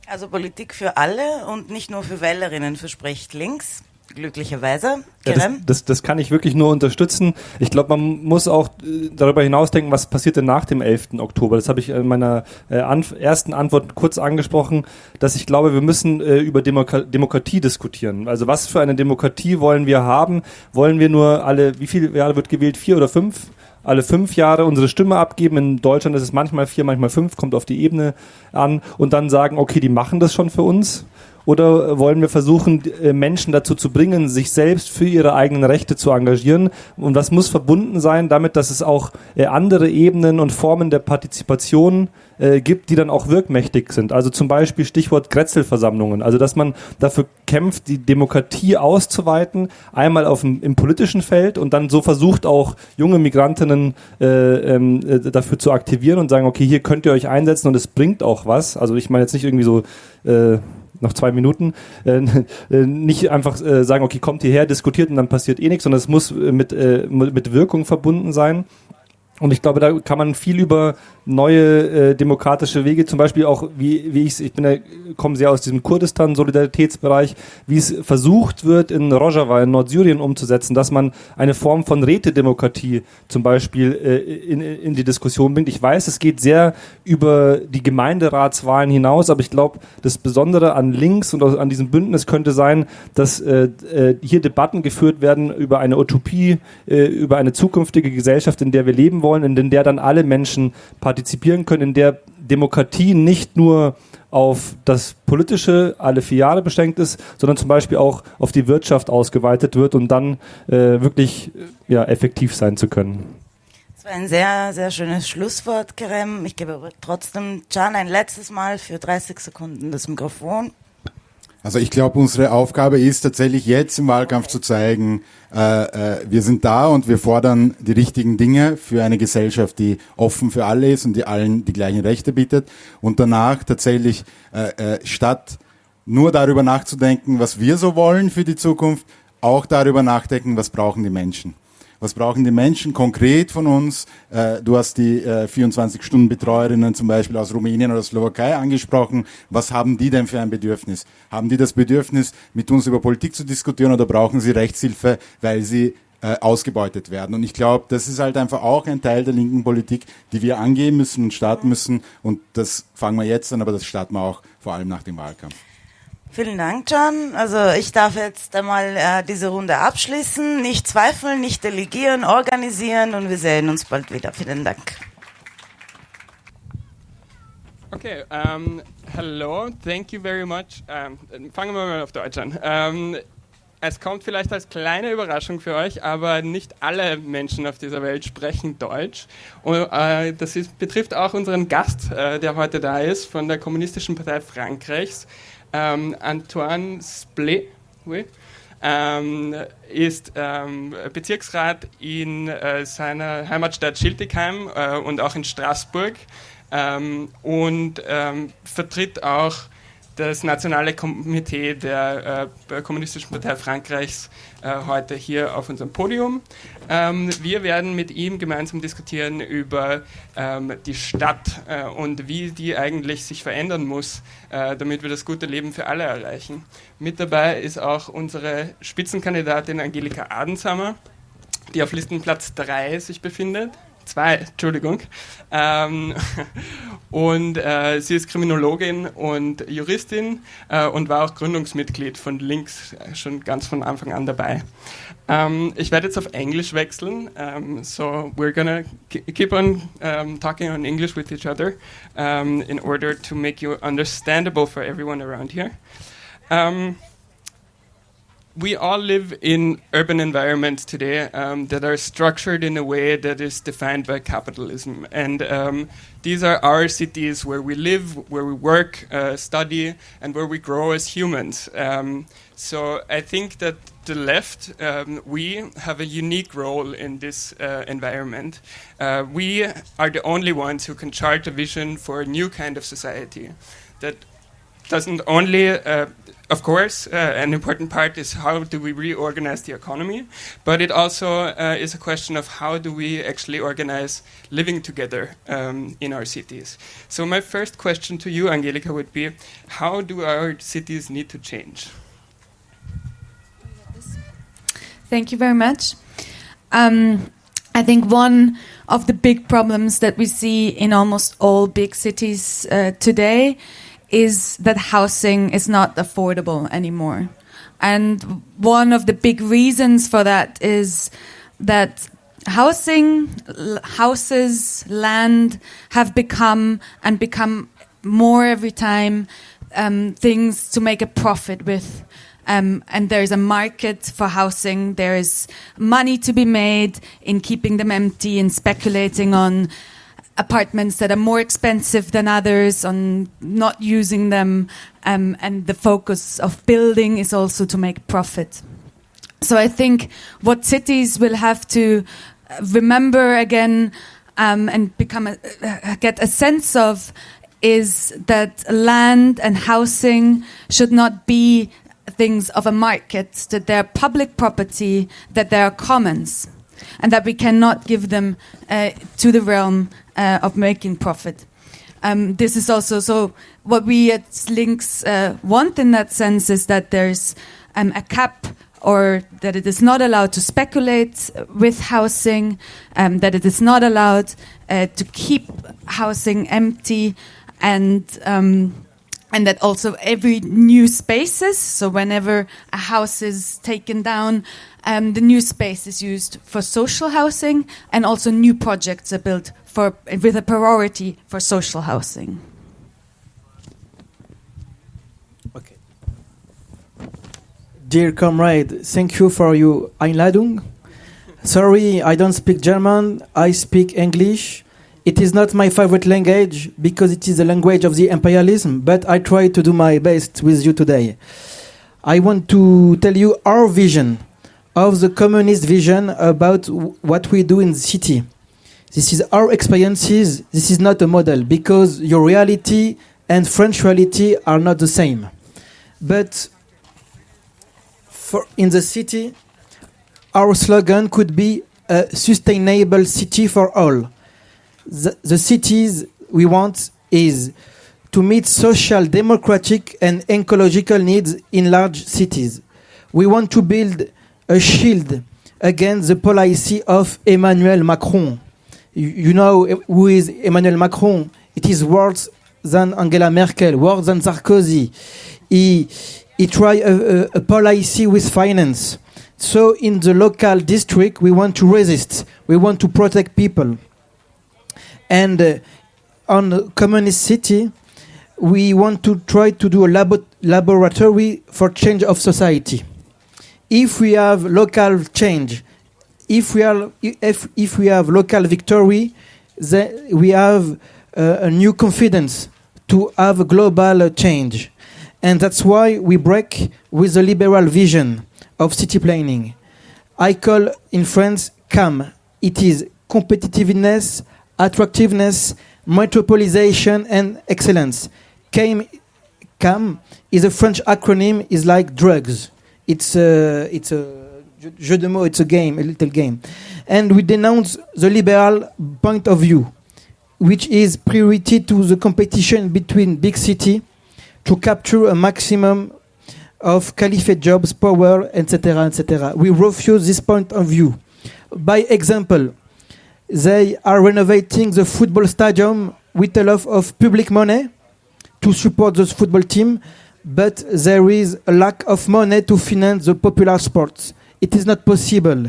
Also Politik für alle und nicht nur für Wählerinnen verspricht links glücklicherweise. Ja, das, das, das, kann ich wirklich nur unterstützen. Ich glaube, man muss auch äh, darüber hinausdenken, was passiert denn nach dem 11. Oktober. Das habe ich in meiner äh, an, ersten Antwort kurz angesprochen, dass ich glaube, wir müssen äh, über Demoka Demokratie diskutieren. Also was für eine Demokratie wollen wir haben? Wollen wir nur alle, wie viele Jahre wird gewählt? Vier oder fünf? alle fünf Jahre unsere Stimme abgeben. In Deutschland ist es manchmal vier, manchmal fünf, kommt auf die Ebene an und dann sagen, okay, die machen das schon für uns. Oder wollen wir versuchen, äh, Menschen dazu zu bringen, sich selbst für ihre eigenen Rechte zu engagieren? Und das muss verbunden sein damit, dass es auch äh, andere Ebenen und Formen der Partizipation äh, gibt, die dann auch wirkmächtig sind. Also zum Beispiel Stichwort Grätzelversammlungen. Also dass man dafür kämpft, die Demokratie auszuweiten, einmal auf dem, im politischen Feld und dann so versucht auch junge Migrantinnen äh, ähm, äh, dafür zu aktivieren und sagen, okay, hier könnt ihr euch einsetzen und es bringt auch was. Also ich meine jetzt nicht irgendwie so äh, noch zwei Minuten, äh, <laughs> äh, nicht einfach äh, sagen, okay, kommt hierher, diskutiert und dann passiert eh nichts, sondern es muss äh, mit, äh, mit Wirkung verbunden sein. Und ich glaube, da kann man viel über neue äh, demokratische Wege, zum Beispiel auch, wie, wie ich ich bin ja, komme sehr aus diesem Kurdistan-Solidaritätsbereich, wie es versucht wird, in Rojava, in Nordsyrien umzusetzen, dass man eine Form von Rätedemokratie zum Beispiel äh, in, in die Diskussion bringt. Ich weiß, es geht sehr über die Gemeinderatswahlen hinaus, aber ich glaube, das Besondere an links und an diesem Bündnis könnte sein, dass äh, äh, hier Debatten geführt werden über eine Utopie, äh, über eine zukünftige Gesellschaft, in der wir leben wollen, in der dann alle Menschen partizipieren partizipieren können, in der Demokratie nicht nur auf das Politische alle vier Jahre beschränkt ist, sondern zum Beispiel auch auf die Wirtschaft ausgeweitet wird und dann äh, wirklich ja, effektiv sein zu können. Das war ein sehr, sehr schönes Schlusswort, Kerem. Ich gebe trotzdem Can ein letztes Mal für 30 Sekunden das Mikrofon. Also ich glaube, unsere Aufgabe ist tatsächlich jetzt im Wahlkampf zu zeigen, äh, äh, wir sind da und wir fordern die richtigen Dinge für eine Gesellschaft, die offen für alle ist und die allen die gleichen Rechte bietet. Und danach tatsächlich äh, äh, statt nur darüber nachzudenken, was wir so wollen für die Zukunft, auch darüber nachdenken, was brauchen die Menschen. Was brauchen die Menschen konkret von uns? Äh, du hast die äh, 24-Stunden-Betreuerinnen zum Beispiel aus Rumänien oder Slowakei angesprochen. Was haben die denn für ein Bedürfnis? Haben die das Bedürfnis, mit uns über Politik zu diskutieren oder brauchen sie Rechtshilfe, weil sie äh, ausgebeutet werden. Und ich glaube, das ist halt einfach auch ein Teil der linken Politik, die wir angehen müssen und starten müssen. Und das fangen wir jetzt an, aber das starten wir auch vor allem nach dem Wahlkampf. Vielen Dank, John. Also ich darf jetzt einmal äh, diese Runde abschließen. Nicht zweifeln, nicht delegieren, organisieren und wir sehen uns bald wieder. Vielen Dank. Okay, um, hello, thank you very much. Um, fangen wir mal auf Deutsch an. Um, es kommt vielleicht als kleine Überraschung für euch, aber nicht alle Menschen auf dieser Welt sprechen Deutsch. Und äh, das ist, betrifft auch unseren Gast, äh, der heute da ist, von der Kommunistischen Partei Frankreichs ähm, Antoine Splé oui, ähm, ist ähm, Bezirksrat in äh, seiner Heimatstadt Schiltigheim äh, und auch in Straßburg ähm, und ähm, vertritt auch das nationale Komitee der äh, Kommunistischen Partei Frankreichs äh, heute hier auf unserem Podium. Ähm, wir werden mit ihm gemeinsam diskutieren über ähm, die Stadt äh, und wie die eigentlich sich verändern muss, äh, damit wir das gute Leben für alle erreichen. Mit dabei ist auch unsere Spitzenkandidatin Angelika Adensammer, die auf Listenplatz 3 sich befindet zwei, Entschuldigung. Ähm, <laughs> und äh, sie ist Kriminologin und Juristin äh, und war auch Gründungsmitglied von Links äh, schon ganz von Anfang an dabei. Ähm, ich werde jetzt auf Englisch wechseln. Um, ähm, so we're gonna keep on um, talking on English with each other um, in order to make you understandable for everyone around here. We all live in urban environments today um, that are structured in a way that is defined by capitalism. And um, these are our cities where we live, where we work, uh, study, and where we grow as humans. Um, so I think that the left, um, we have a unique role in this uh, environment. Uh, we are the only ones who can chart a vision for a new kind of society that doesn't only uh, of course, uh, an important part is how do we reorganize the economy, but it also uh, is a question of how do we actually organize living together um, in our cities. So, my first question to you, Angelica, would be how do our cities need to change? Thank you very much. Um, I think one of the big problems that we see in almost all big cities uh, today is that housing is not affordable anymore. And one of the big reasons for that is that housing, houses, land have become and become more every time um, things to make a profit with. Um, and there is a market for housing. There is money to be made in keeping them empty and speculating on apartments that are more expensive than others, on not using them. Um, and the focus of building is also to make profit. So I think what cities will have to remember again um, and become a, uh, get a sense of is that land and housing should not be things of a market, that they're public property, that they are commons, and that we cannot give them uh, to the realm uh, of making profit. Um, this is also so. What we at Links uh, want in that sense is that there's um, a cap or that it is not allowed to speculate with housing, um, that it is not allowed uh, to keep housing empty, and um, and that also every new spaces so whenever a house is taken down um, the new space is used for social housing and also new projects are built for with a priority for social housing. Okay. Dear comrade thank you for your einladung. Sorry i don't speak german i speak english it is not my favorite language because it is the language of the imperialism, but I try to do my best with you today. I want to tell you our vision of the communist vision about what we do in the city. This is our experiences. This is not a model because your reality and French reality are not the same. But for in the city, our slogan could be a sustainable city for all the, the cities we want is to meet social, democratic, and ecological needs in large cities. We want to build a shield against the policy of Emmanuel Macron. You, you know who is Emmanuel Macron? It is worse than Angela Merkel, worse than Sarkozy. He, he tried a, a, a policy with finance. So in the local district, we want to resist. We want to protect people. And uh, on Communist City, we want to try to do a labo laboratory for change of society. If we have local change, if we are if if we have local victory, then we have uh, a new confidence to have a global change, and that's why we break with the liberal vision of city planning. I call in France CAM. It is competitiveness attractiveness, metropolization, and excellence. CAM, CAM is a French acronym, is like drugs. It's a, it's a jeu de mots, it's a game, a little game. And we denounce the liberal point of view, which is priority to the competition between big city to capture a maximum of caliphate jobs, power, etc., etc. We refuse this point of view. By example, they are renovating the football stadium with a lot of public money to support the football team, but there is a lack of money to finance the popular sports. It is not possible.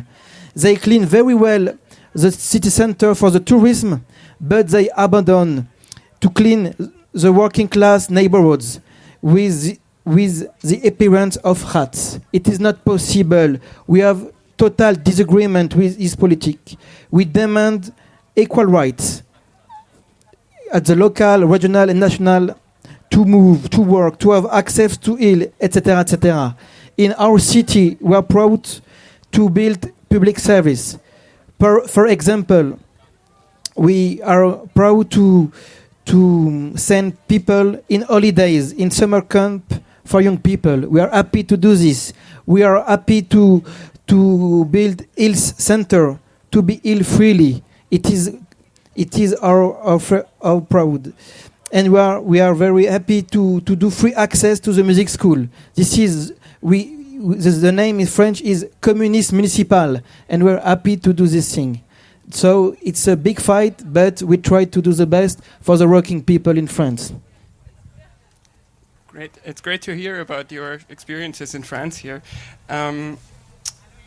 They clean very well the city center for the tourism, but they abandon to clean the working class neighborhoods with the, with the appearance of rats. It is not possible. We have total disagreement with his politics. We demand equal rights at the local, regional, and national to move, to work, to have access to heal, etc., etc. In our city, we are proud to build public service. Per, for example, we are proud to to send people in holidays in summer camp for young people. We are happy to do this. We are happy to to build health center to be ill freely. It is it is our our, our proud. And we are we are very happy to, to do free access to the music school. This is we the, name in French is Communist Municipal, and we're happy to do this thing. So it's a big fight, but we try to do the best for the working people in France. Great. It's great to hear about your experiences in France here. Um,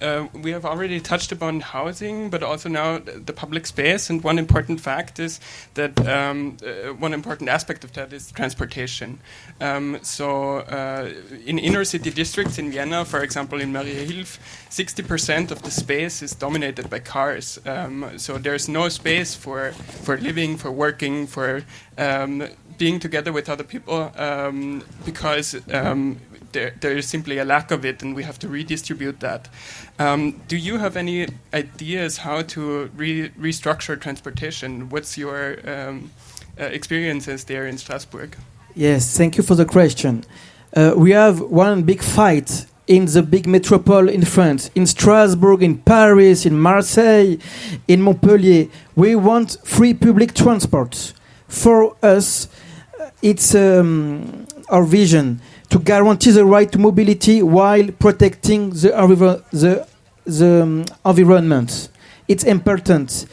uh, we have already touched upon housing, but also now th- the public space. And one important fact is that um, uh, one important aspect of that is transportation. Um, so, uh, in inner city districts in Vienna, for example, in Mariahilf, 60% of the space is dominated by cars. Um, so, there's no space for, for living, for working, for um, being together with other people um, because um, there, there is simply a lack of it and we have to redistribute that. Um, do you have any ideas how to re- restructure transportation? What's your um, uh, experiences there in Strasbourg? Yes, thank you for the question. Uh, we have one big fight in the big metropole in France, in Strasbourg, in Paris, in Marseille, in Montpellier. We want free public transport. For us, it's um, our vision to guarantee the right to mobility while protecting the, the, the um, environment. It's important.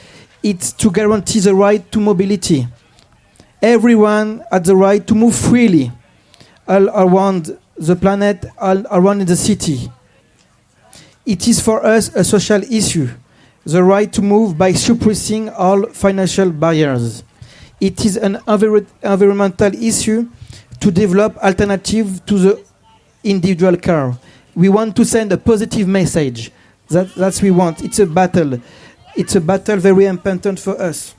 It's to guarantee the right to mobility. Everyone has the right to move freely all around the planet, all around the city. It is for us a social issue, the right to move by suppressing all financial barriers. It is an envir- environmental issue to develop alternative to the individual car. We want to send a positive message. That, that's we want. It's a battle. It's a battle very important for us.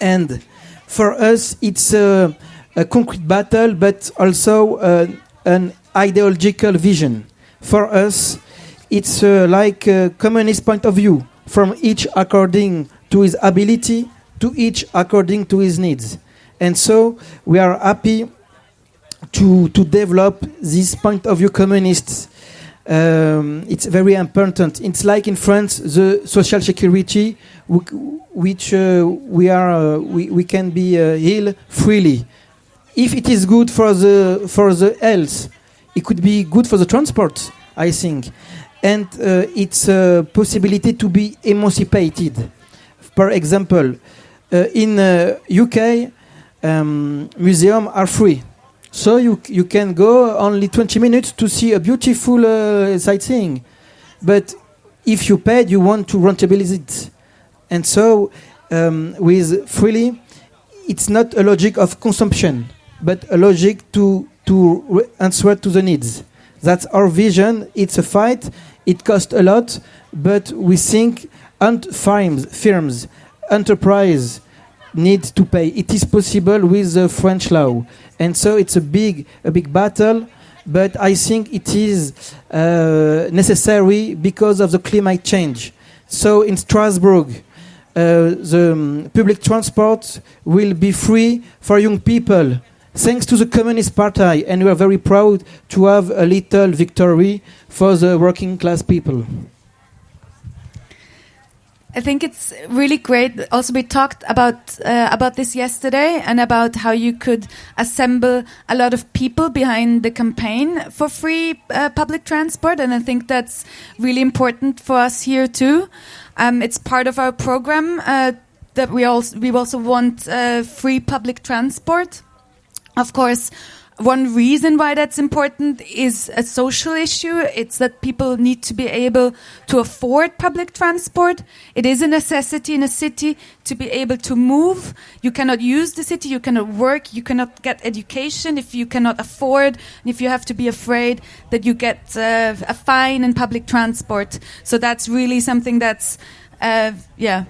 And for us, it's a, a concrete battle, but also uh, an ideological vision. For us, it's uh, like a communist point of view, from each according to his ability, to each according to his needs. And so we are happy to, to develop this point of view communists. Um, it's very important. It's like in France, the social security, which uh, we are, uh, we, we can be uh, ill freely. If it is good for the for the health, it could be good for the transport. I think, and uh, it's a possibility to be emancipated. For example, uh, in uh, UK, um, museums are free. So you you can go only 20 minutes to see a beautiful uh, sightseeing, but if you paid, you want to rentabilize it, and so um, with freely, it's not a logic of consumption, but a logic to to answer to the needs. That's our vision. It's a fight. It costs a lot, but we think firms, firms, enterprise need to pay. It is possible with the French law, and so it's a big, a big battle. But I think it is uh, necessary because of the climate change. So in Strasbourg, uh, the um, public transport will be free for young people, thanks to the Communist Party, and we are very proud to have a little victory for the working class people. I think it's really great. Also, we talked about uh, about this yesterday and about how you could assemble a lot of people behind the campaign for free uh, public transport, and I think that's really important for us here too. Um, it's part of our program uh, that we also we also want uh, free public transport. Of course, one reason why that's important is a social issue. It's that people need to be able to afford public transport. It is a necessity in a city to be able to move. You cannot use the city, you cannot work, you cannot get education if you cannot afford, if you have to be afraid that you get uh, a fine in public transport. So that's really something that's, uh, yeah,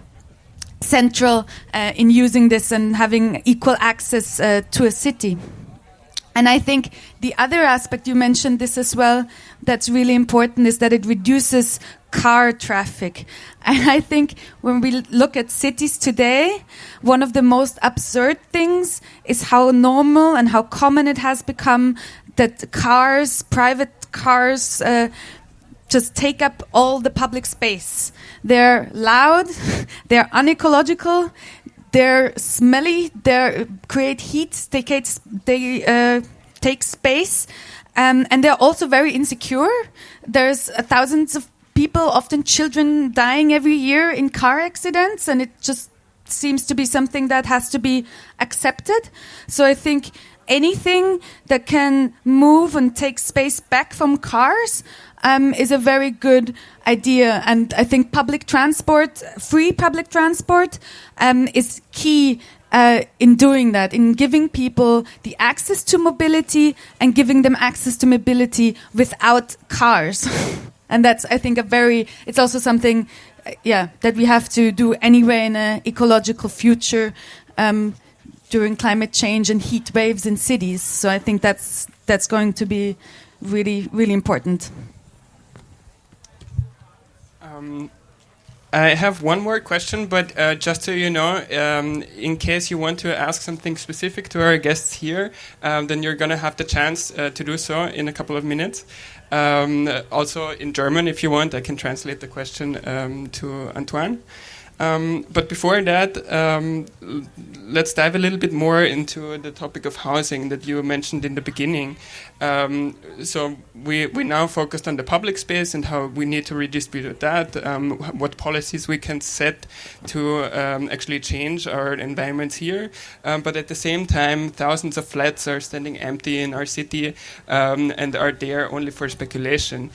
central uh, in using this and having equal access uh, to a city. And I think the other aspect, you mentioned this as well, that's really important is that it reduces car traffic. <laughs> And I think when we look at cities today, one of the most absurd things is how normal and how common it has become that cars, private cars, uh, just take up all the public space. They're loud, <laughs> they're unecological, they're smelly, they create heat, they, create, they uh, take space, um, and they're also very insecure. There's uh, thousands of people, often children, dying every year in car accidents, and it just seems to be something that has to be accepted. So I think anything that can move and take space back from cars um, is a very good idea. And I think public transport, free public transport, um, is key uh, in doing that, in giving people the access to mobility and giving them access to mobility without cars. <laughs> and that's, I think, a very, it's also something, uh, yeah, that we have to do anyway in an ecological future. Um, during climate change and heat waves in cities. So I think that's that's going to be really really important. Um, I have one more question, but uh, just so you know, um, in case you want to ask something specific to our guests here, um, then you're going to have the chance uh, to do so in a couple of minutes. Um, also in German, if you want, I can translate the question um, to Antoine. Um, but before that, um, let's dive a little bit more into the topic of housing that you mentioned in the beginning. Um, so we we now focused on the public space and how we need to redistribute that. Um, what policies we can set to um, actually change our environments here. Um, but at the same time, thousands of flats are standing empty in our city and are there only for speculation.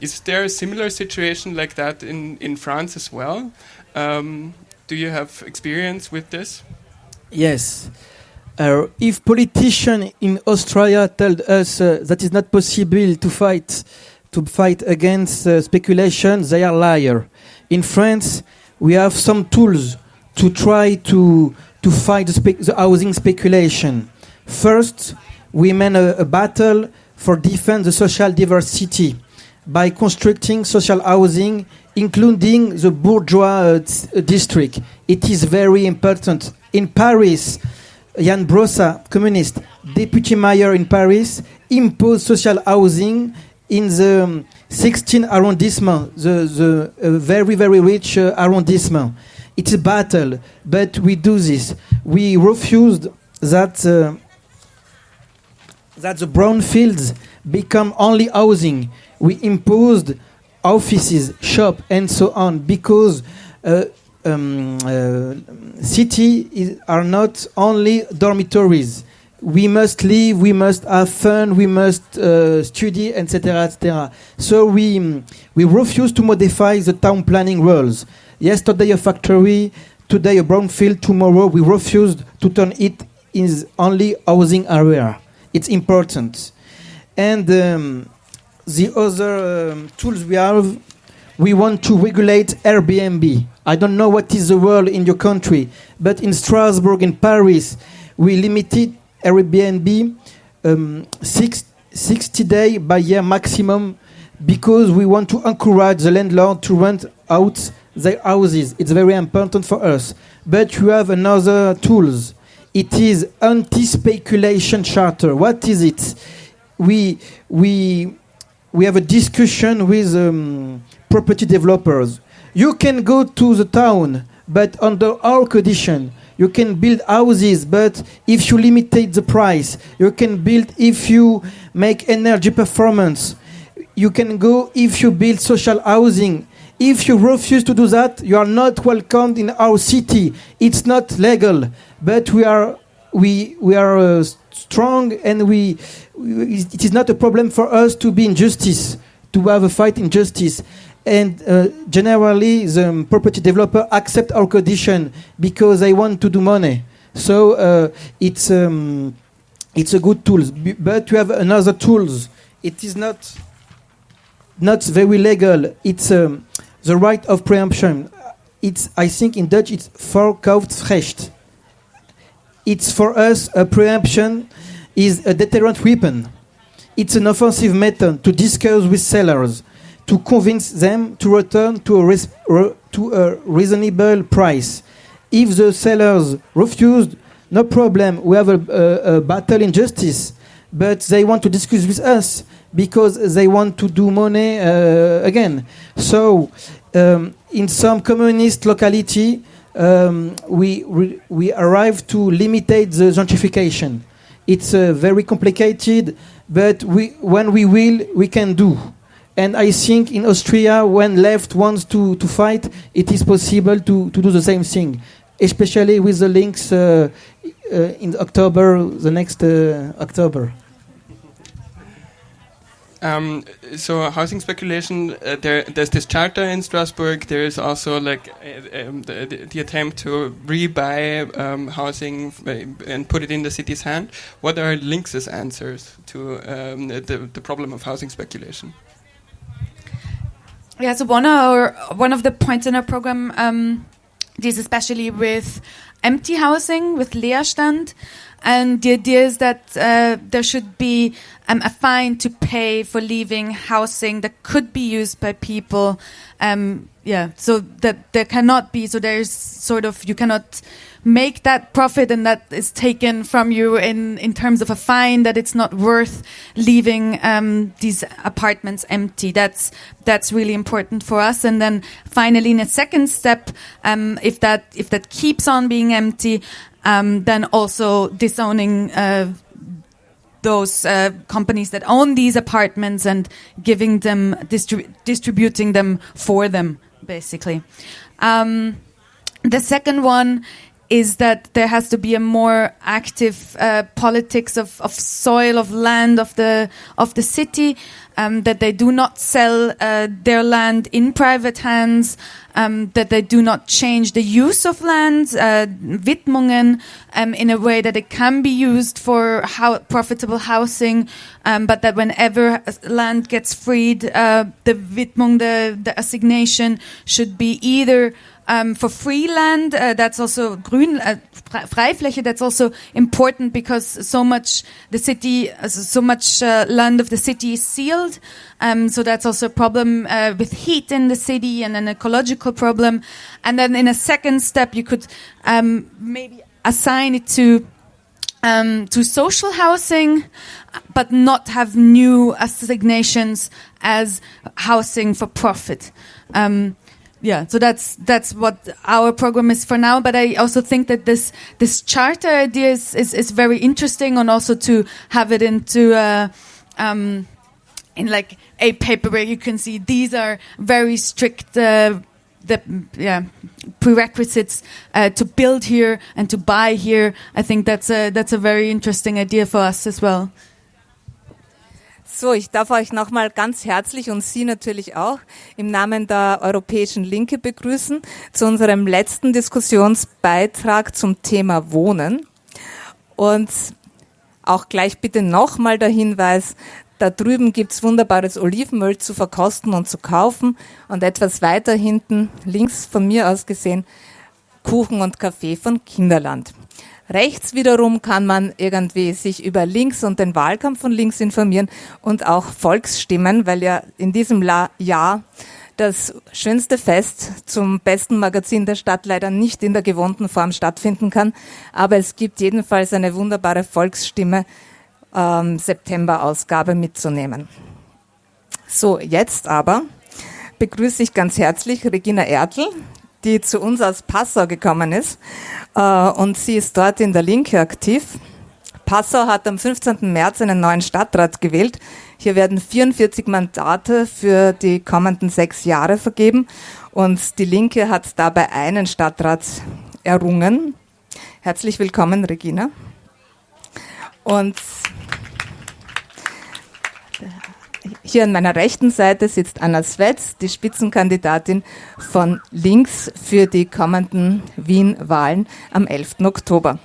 is there a similar situation like that in in France as well? Um, do you have experience with this? Yes. Uh, if politicians in Australia tell us uh, that it's not possible to fight to fight against uh, speculation, they are liar. In France, we have some tools to try to to fight the, the housing speculation. First, we made a, a battle for defend the social diversity by constructing social housing including the bourgeois uh, district. It is very important. In Paris, Jan Brossa, communist, deputy mayor in Paris, imposed social housing in the um, 16 arrondissement, the, the uh, very, very rich uh, arrondissement. It's a battle, but we do this. We refused that, uh, that the brown fields become only housing. We imposed offices, shop, and so on, because uh, um, uh, cities are not only dormitories. We must live, we must have fun, we must uh, study, etc., etc. So we we refuse to modify the town planning rules. Yesterday a factory, today a brownfield, tomorrow we refused to turn it in only housing area. It's important, and. Um, the other um, tools we have, we want to regulate Airbnb. I don't know what is the world in your country, but in Strasbourg, in Paris, we limited Airbnb um, six, 60 days by year maximum because we want to encourage the landlord to rent out their houses. It's very important for us. But you have another tools. It is anti-speculation charter. What is it? We we we have a discussion with um, property developers. You can go to the town, but under our condition, you can build houses, but if you limitate the price, you can build if you make energy performance. You can go if you build social housing. If you refuse to do that, you are not welcomed in our city. It's not legal, but we are we we are uh, strong and we, it is not a problem for us to be in justice to have a fight in justice. And uh, generally the um, property developer accept our condition because they want to do money. So uh, it's um, it's a good tool but you have another tools. It is not not very legal. It's um, the right of preemption. It's i think in dutch it's voorkoopsrecht it's for us a preemption is a deterrent weapon. It's an offensive method to discuss with sellers, to convince them to return to a, res- re- to a reasonable price. If the sellers refused, no problem, we have a, a, a battle in justice. But they want to discuss with us because they want to do money uh, again. So, um, in some communist locality, um, we, we, we arrive to limitate the gentrification. It's uh, very complicated, but we, when we will, we can do. And I think in Austria, when left wants to, to fight, it is possible to, to do the same thing, especially with the links uh, uh, in October, the next uh, October. Um, so housing speculation, uh, there, there's this charter in Strasbourg. There is also like uh, um, the, the, attempt to rebuy um, housing and put it in the city's hand. What are Links's answers to um, the, the problem of housing speculation? Yeah, so one of our, one of the points in our program um, deals especially with empty housing, with Leerstand. And the idea is that uh, there should be um, a fine to pay for leaving housing that could be used by people. Um, yeah, so that there cannot be, so there's sort of, you cannot make that profit and that is taken from you in, in terms of a fine that it's not worth leaving um, these apartments empty. That's that's really important for us. And then finally, in a second step, um, if that if that keeps on being empty, um, then also disowning. Uh, those uh, companies that own these apartments and giving them distrib distributing them for them basically um, the second one is that there has to be a more active uh, politics of, of soil, of land, of the of the city. Um, that they do not sell uh, their land in private hands. Um, that they do not change the use of land, uh, Widmungen, um, in a way that it can be used for how profitable housing, um, but that whenever land gets freed, uh, the Widmung, the, the assignation, should be either um, for free land, uh, that's also grün, uh, Freifläche, that's also important because so much the city, uh, so much uh, land of the city is sealed. Um, so that's also a problem uh, with heat in the city and an ecological problem. And then in a second step, you could um, maybe assign it to um, to social housing, but not have new assignations as housing for profit. Um, yeah, so that's that's what our program is for now. But I also think that this this charter idea is is, is very interesting, and also to have it into uh, um, in like a paper where you can see these are very strict. Uh, the yeah prerequisites uh, to build here and to buy here. I think that's a that's a very interesting idea for us as well. So, ich darf euch nochmal ganz herzlich und Sie natürlich auch im Namen der Europäischen Linke begrüßen zu unserem letzten Diskussionsbeitrag zum Thema Wohnen. Und auch gleich bitte nochmal der Hinweis, da drüben gibt's wunderbares Olivenöl zu verkosten und zu kaufen und etwas weiter hinten, links von mir aus gesehen, Kuchen und Kaffee von Kinderland. Rechts wiederum kann man irgendwie sich über links und den Wahlkampf von links informieren und auch Volksstimmen, weil ja in diesem Jahr das schönste Fest zum besten Magazin der Stadt leider nicht in der gewohnten Form stattfinden kann. Aber es gibt jedenfalls eine wunderbare Volksstimme ähm, September-Ausgabe mitzunehmen. So, jetzt aber begrüße ich ganz herzlich Regina Ertl, die zu uns aus Passau gekommen ist. Äh, und sie ist dort in der Linke aktiv. Passau hat am 15. März einen neuen Stadtrat gewählt. Hier werden 44 Mandate für die kommenden sechs Jahre vergeben. Und die Linke hat dabei einen Stadtrat errungen. Herzlich willkommen, Regina. Und Hier an meiner rechten Seite sitzt Anna Svetz, die Spitzenkandidatin von Links für die kommenden Wien-Wahlen am 11. Oktober.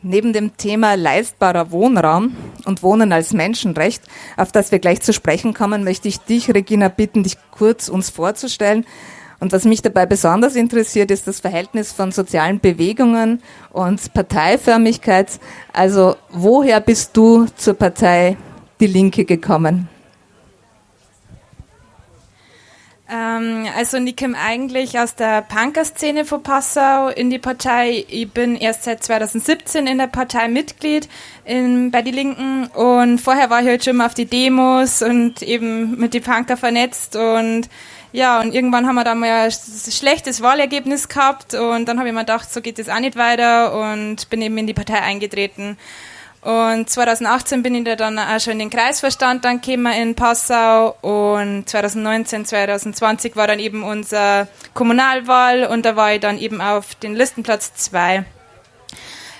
Neben dem Thema leistbarer Wohnraum und Wohnen als Menschenrecht, auf das wir gleich zu sprechen kommen, möchte ich dich, Regina, bitten, dich kurz uns vorzustellen Und was mich dabei besonders interessiert, ist das Verhältnis von sozialen Bewegungen und Parteiförmigkeit. Also woher bist du zur Partei Die Linke gekommen? Ähm, also ich komme eigentlich aus der Punker-Szene von Passau in die Partei. Ich bin erst seit 2017 in der Partei Mitglied in, bei die Linken und vorher war ich halt schon mal auf die Demos und eben mit die Punker vernetzt und ja, und irgendwann haben wir da mal ein schlechtes Wahlergebnis gehabt und dann habe ich mir gedacht, so geht es auch nicht weiter und bin eben in die Partei eingetreten. Und 2018 bin ich da dann auch schon in den Kreisverstand dann gekommen in Passau und 2019, 2020 war dann eben unsere Kommunalwahl und da war ich dann eben auf den Listenplatz 2.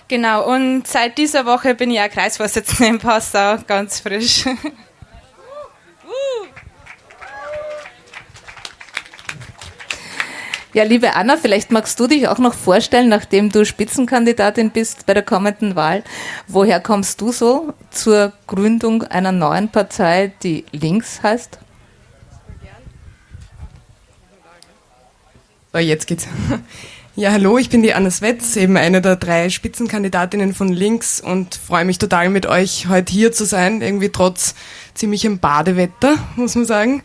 Genau, und seit dieser Woche bin ich auch Kreisvorsitzende in Passau, ganz frisch. <laughs> Ja, liebe Anna, vielleicht magst du dich auch noch vorstellen, nachdem du Spitzenkandidatin bist bei der kommenden Wahl. Woher kommst du so zur Gründung einer neuen Partei, die links heißt? So, jetzt geht's. <laughs> Ja, hallo, ich bin die Anna Swetz, eben eine der drei Spitzenkandidatinnen von Links und freue mich total mit euch heute hier zu sein, irgendwie trotz ziemlichem Badewetter, muss man sagen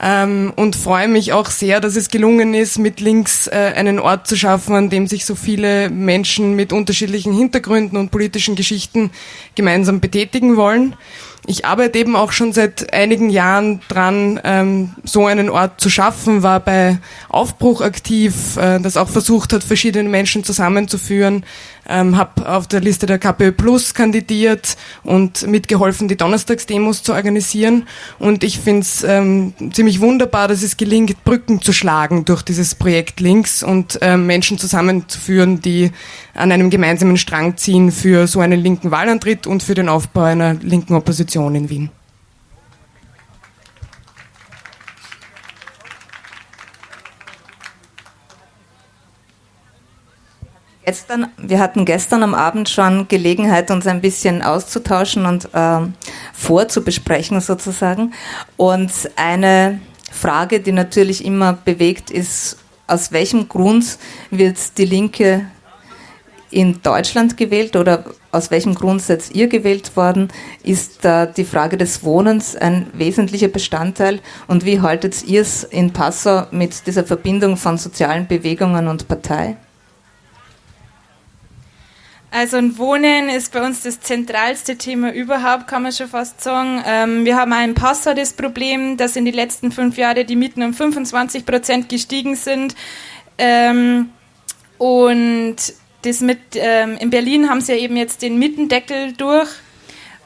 ähm, und freue mich auch sehr, dass es gelungen ist, mit Links äh, einen Ort zu schaffen, an dem sich so viele Menschen mit unterschiedlichen Hintergründen und politischen Geschichten gemeinsam betätigen wollen. Ich arbeite eben auch schon seit einigen Jahren dran, ähm, so einen Ort zu schaffen, war bei Aufbruch aktiv, äh, das auch versucht hat, verschiedene Menschen zusammenzuführen, ähm, habe auf der Liste der KPÖ Plus kandidiert und mitgeholfen, die Donnerstagsdemos zu organisieren. Und ich finde es ähm, ziemlich wunderbar, dass es gelingt, Brücken zu schlagen durch dieses Projekt Links und ähm, Menschen zusammenzuführen, die an einem gemeinsamen Strang ziehen für so einen linken Wahlantritt und für den Aufbau einer linken Opposition in Wien. Gestern, wir hatten gestern am Abend schon Gelegenheit, uns ein bisschen auszutauschen und äh, vorzubesprechen sozusagen. Und eine Frage, die natürlich immer bewegt, ist, aus welchem Grund wird die Linke in Deutschland gewählt oder aus welchem Grund seid ihr gewählt worden? Ist da die Frage des Wohnens ein wesentlicher Bestandteil? Und wie haltet ihr es in Passau mit dieser Verbindung von sozialen Bewegungen und Partei? Also ein Wohnen ist bei uns das zentralste Thema überhaupt, kann man schon fast sagen. Ähm, wir haben auch in Passau das Problem, dass in den letzten fünf Jahren die Mieten um 25 Prozent gestiegen sind. Ähm, und das mit, ähm, in Berlin haben sie ja eben jetzt den Mietendeckel durch.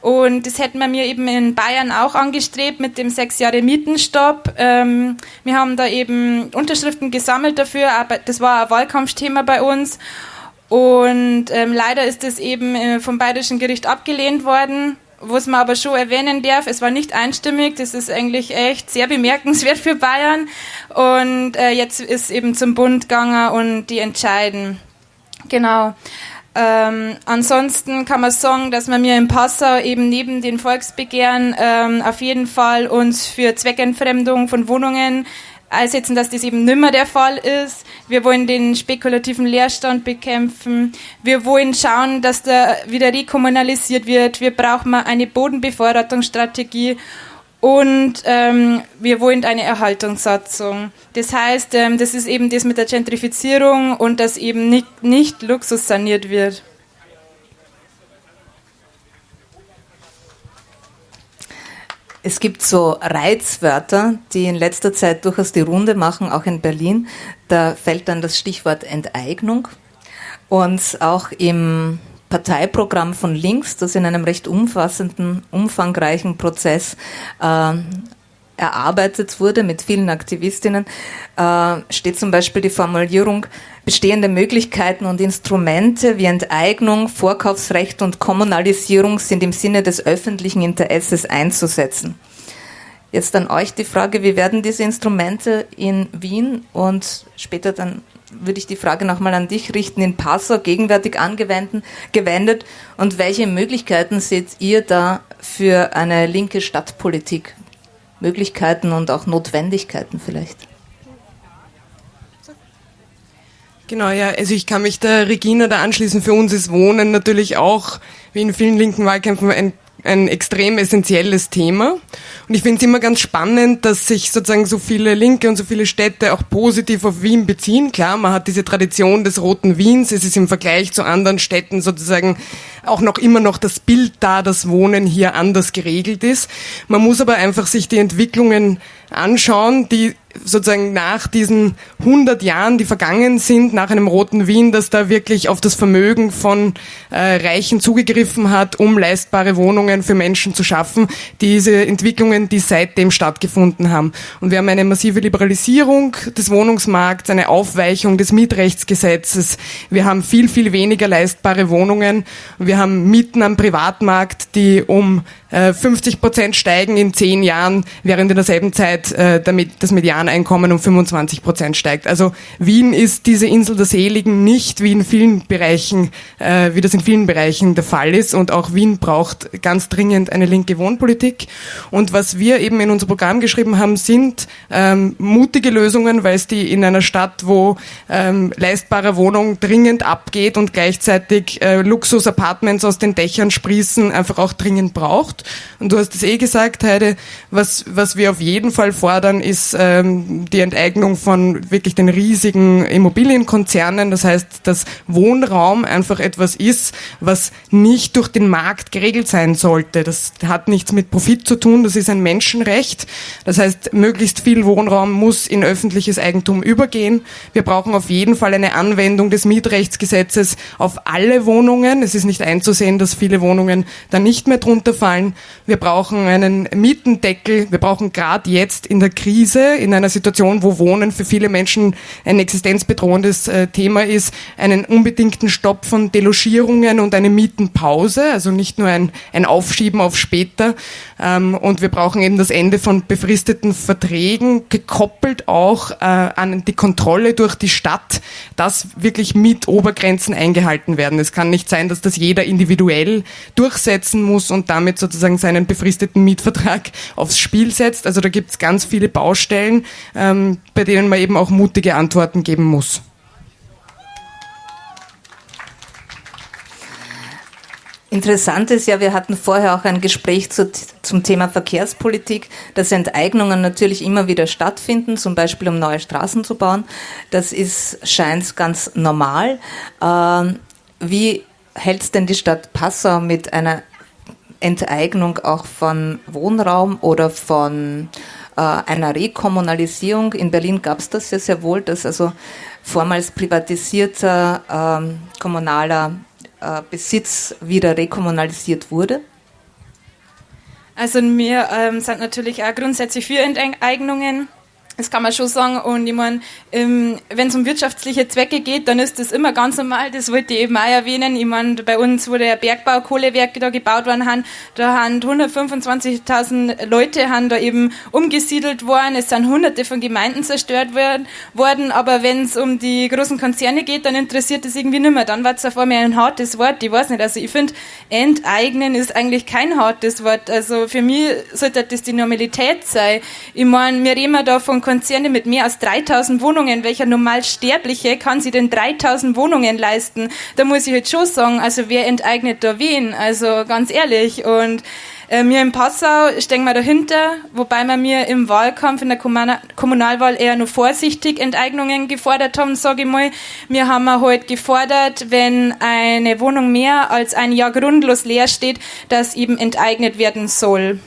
Und das hätten wir mir eben in Bayern auch angestrebt mit dem sechs Jahre Mietenstopp. Ähm, wir haben da eben Unterschriften gesammelt dafür, aber das war ein Wahlkampfthema bei uns. Und ähm, leider ist es eben äh, vom Bayerischen Gericht abgelehnt worden. Was man aber schon erwähnen darf, es war nicht einstimmig, das ist eigentlich echt sehr bemerkenswert für Bayern. Und äh, jetzt ist eben zum Bund gegangen und die entscheiden. Genau. Ähm, ansonsten kann man sagen, dass wir mir in Passau eben neben den Volksbegehren ähm, auf jeden Fall uns für Zweckentfremdung von Wohnungen einsetzen, dass das eben nimmer der Fall ist. Wir wollen den spekulativen Leerstand bekämpfen. Wir wollen schauen, dass der wieder rekommunalisiert wird. Wir brauchen eine Bodenbevorratungsstrategie und ähm, wir wollen eine Erhaltungssatzung. Das heißt, ähm, das ist eben das mit der Gentrifizierung und dass eben nicht, nicht Luxus saniert wird. Es gibt so Reizwörter, die in letzter Zeit durchaus die Runde machen, auch in Berlin. Da fällt dann das Stichwort Enteignung. Und auch im Parteiprogramm von Links, das in einem recht umfassenden, umfangreichen Prozess äh, erarbeitet wurde mit vielen Aktivistinnen, äh, steht zum Beispiel die Formulierung, bestehende Möglichkeiten und Instrumente wie Enteignung, Vorkaufsrecht und Kommunalisierung sind im Sinne des öffentlichen Interesses einzusetzen. Jetzt an euch die Frage, wie werden diese Instrumente in Wien und später dann würde ich die Frage nochmal an dich richten, in Passau gegenwärtig angewendet und welche Möglichkeiten seht ihr da für eine linke Stadtpolitik? Möglichkeiten und auch Notwendigkeiten vielleicht. Genau, ja, also ich kann mich der Regina da anschließen. Für uns ist Wohnen natürlich auch, wie in vielen linken Wahlkämpfen, ein ein extrem essentielles Thema. Und ich finde es immer ganz spannend, dass sich sozusagen so viele Linke und so viele Städte auch positiv auf Wien beziehen. Klar, man hat diese Tradition des roten Wiens. Es ist im Vergleich zu anderen Städten sozusagen auch noch immer noch das Bild da, dass Wohnen hier anders geregelt ist. Man muss aber einfach sich die Entwicklungen anschauen, die sozusagen nach diesen 100 Jahren, die vergangen sind, nach einem roten Wien, dass da wirklich auf das Vermögen von äh, Reichen zugegriffen hat, um leistbare Wohnungen für Menschen zu schaffen. Diese Entwicklungen, die seitdem stattgefunden haben. Und wir haben eine massive Liberalisierung des Wohnungsmarkts, eine Aufweichung des Mietrechtsgesetzes. Wir haben viel, viel weniger leistbare Wohnungen. Wir haben Mieten am Privatmarkt, die um 50 äh, Prozent steigen in zehn Jahren, während in derselben Zeit äh, damit das Medianeinkommen um 25 Prozent steigt. Also Wien ist diese Insel der Seligen nicht wie in vielen Bereichen, äh, wie das in vielen Bereichen der Fall ist. Und auch Wien braucht ganz dringend eine linke Wohnpolitik. Und was wir eben in unser Programm geschrieben haben, sind ähm, mutige Lösungen, weil es die in einer Stadt, wo ähm, leistbare Wohnung dringend abgeht und gleichzeitig äh, Luxus-Apartments aus den Dächern sprießen, einfach auch dringend braucht. Und du hast es eh gesagt, Heide, was, was wir auf jeden Fall fordern, ist ähm, die Enteignung von wirklich den riesigen Immobilienkonzernen. Das heißt, dass Wohnraum einfach etwas ist, was nicht durch den Markt geregelt sein sollte. Das hat nichts mit Profit zu tun, das ist ein Menschenrecht. Das heißt, möglichst viel Wohnraum muss in öffentliches Eigentum übergehen. Wir brauchen auf jeden Fall eine Anwendung des Mietrechtsgesetzes auf alle Wohnungen. Es ist nicht einzusehen, dass viele Wohnungen da nicht mehr drunter fallen. Wir brauchen einen Mietendeckel. Wir brauchen gerade jetzt in der Krise, in einer Situation, wo Wohnen für viele Menschen ein existenzbedrohendes äh, Thema ist, einen unbedingten Stopp von Delogierungen und eine Mietenpause, also nicht nur ein, ein Aufschieben auf später. Ähm, und wir brauchen eben das Ende von befristeten Verträgen, gekoppelt auch äh, an die Kontrolle durch die Stadt, dass wirklich Mietobergrenzen eingehalten werden. Es kann nicht sein, dass das jeder individuell durchsetzen muss und damit sozusagen sozusagen seinen befristeten Mietvertrag <laughs> aufs Spiel setzt. Also da gibt es ganz viele Baustellen, ähm, bei denen man eben auch mutige Antworten geben muss. Interessant ist ja, wir hatten vorher auch ein Gespräch zu, zum Thema Verkehrspolitik, dass Enteignungen natürlich immer wieder stattfinden, zum Beispiel um neue Straßen zu bauen. Das ist, scheint ganz normal. Ähm, wie hält es denn die Stadt Passau mit einer Enteignung auch von Wohnraum oder von äh, einer Rekommunalisierung. In Berlin gab es das ja sehr wohl, dass also vormals privatisierter ähm, kommunaler Besitz wieder rekommunalisiert wurde. Also wir ähm, sind natürlich auch grundsätzlich für Enteignungen. Das kann man schon sagen. Und ich meine, ähm, wenn es um wirtschaftliche Zwecke geht, dann ist das immer ganz normal. Das wollte ich eben auch erwähnen. Ich meine, bei uns, wo der Bergbau, Kohlewerke da gebaut worden haben, da haben 125.000 Leute haben da eben umgesiedelt worden. Es sind hunderte von Gemeinden zerstört worden. Aber wenn es um die großen Konzerne geht, dann interessiert das irgendwie nicht mehr. Dann war es auf einmal ein hartes Wort. Ich weiß nicht. Also ich finde, enteignen ist eigentlich kein hartes Wort. Also für mich sollte das die Normalität sein. Ich meine, wir reden da von Konzerne mit mehr als 3000 Wohnungen. Welcher Normalsterbliche kann sich denn 3000 Wohnungen leisten? Da muss ich jetzt schon sagen, also wer enteignet da wen? Also ganz ehrlich. Und äh, mir in Passau stehen wir dahinter, wobei wir mir im Wahlkampf in der Kommunalwahl eher nur vorsichtig Enteignungen gefordert haben, sage ich mal. Wir haben heute halt gefordert, wenn eine Wohnung mehr als ein Jahr grundlos leer steht, dass eben enteignet werden soll.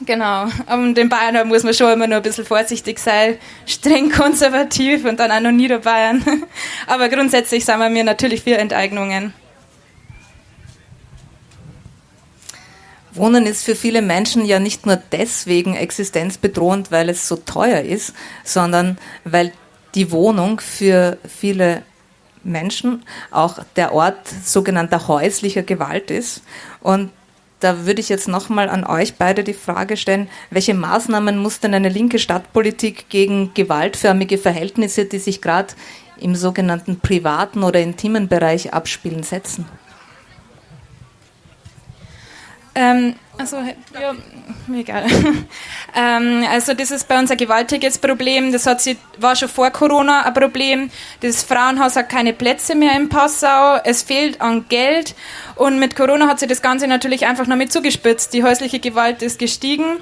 Genau, und in Bayern muss man schon immer nur ein bisschen vorsichtig sein, streng konservativ und dann auch noch Niederbayern. <laughs> Aber grundsätzlich sind wir mir natürlich für Enteignungen. Wohnen ist für viele Menschen ja nicht nur deswegen existenzbedrohend, weil es so teuer ist, sondern weil die Wohnung für viele Menschen auch der Ort sogenannter häuslicher Gewalt ist. Und da würde ich jetzt nochmal an euch beide die Frage stellen, welche Maßnahmen muss denn eine linke Stadtpolitik gegen gewaltförmige Verhältnisse, die sich gerade im sogenannten privaten oder intimen Bereich abspielen, setzen? Ähm, Also, ja, egal. <laughs> ähm, also das ist bei uns ein gewaltiges Problem. Das hat sie, war schon vor Corona ein Problem. Das Frauenhaus hat keine Plätze mehr in Passau. Es fehlt an Geld. Und mit Corona hat sich das Ganze natürlich einfach noch mit zugespitzt. Die häusliche Gewalt ist gestiegen.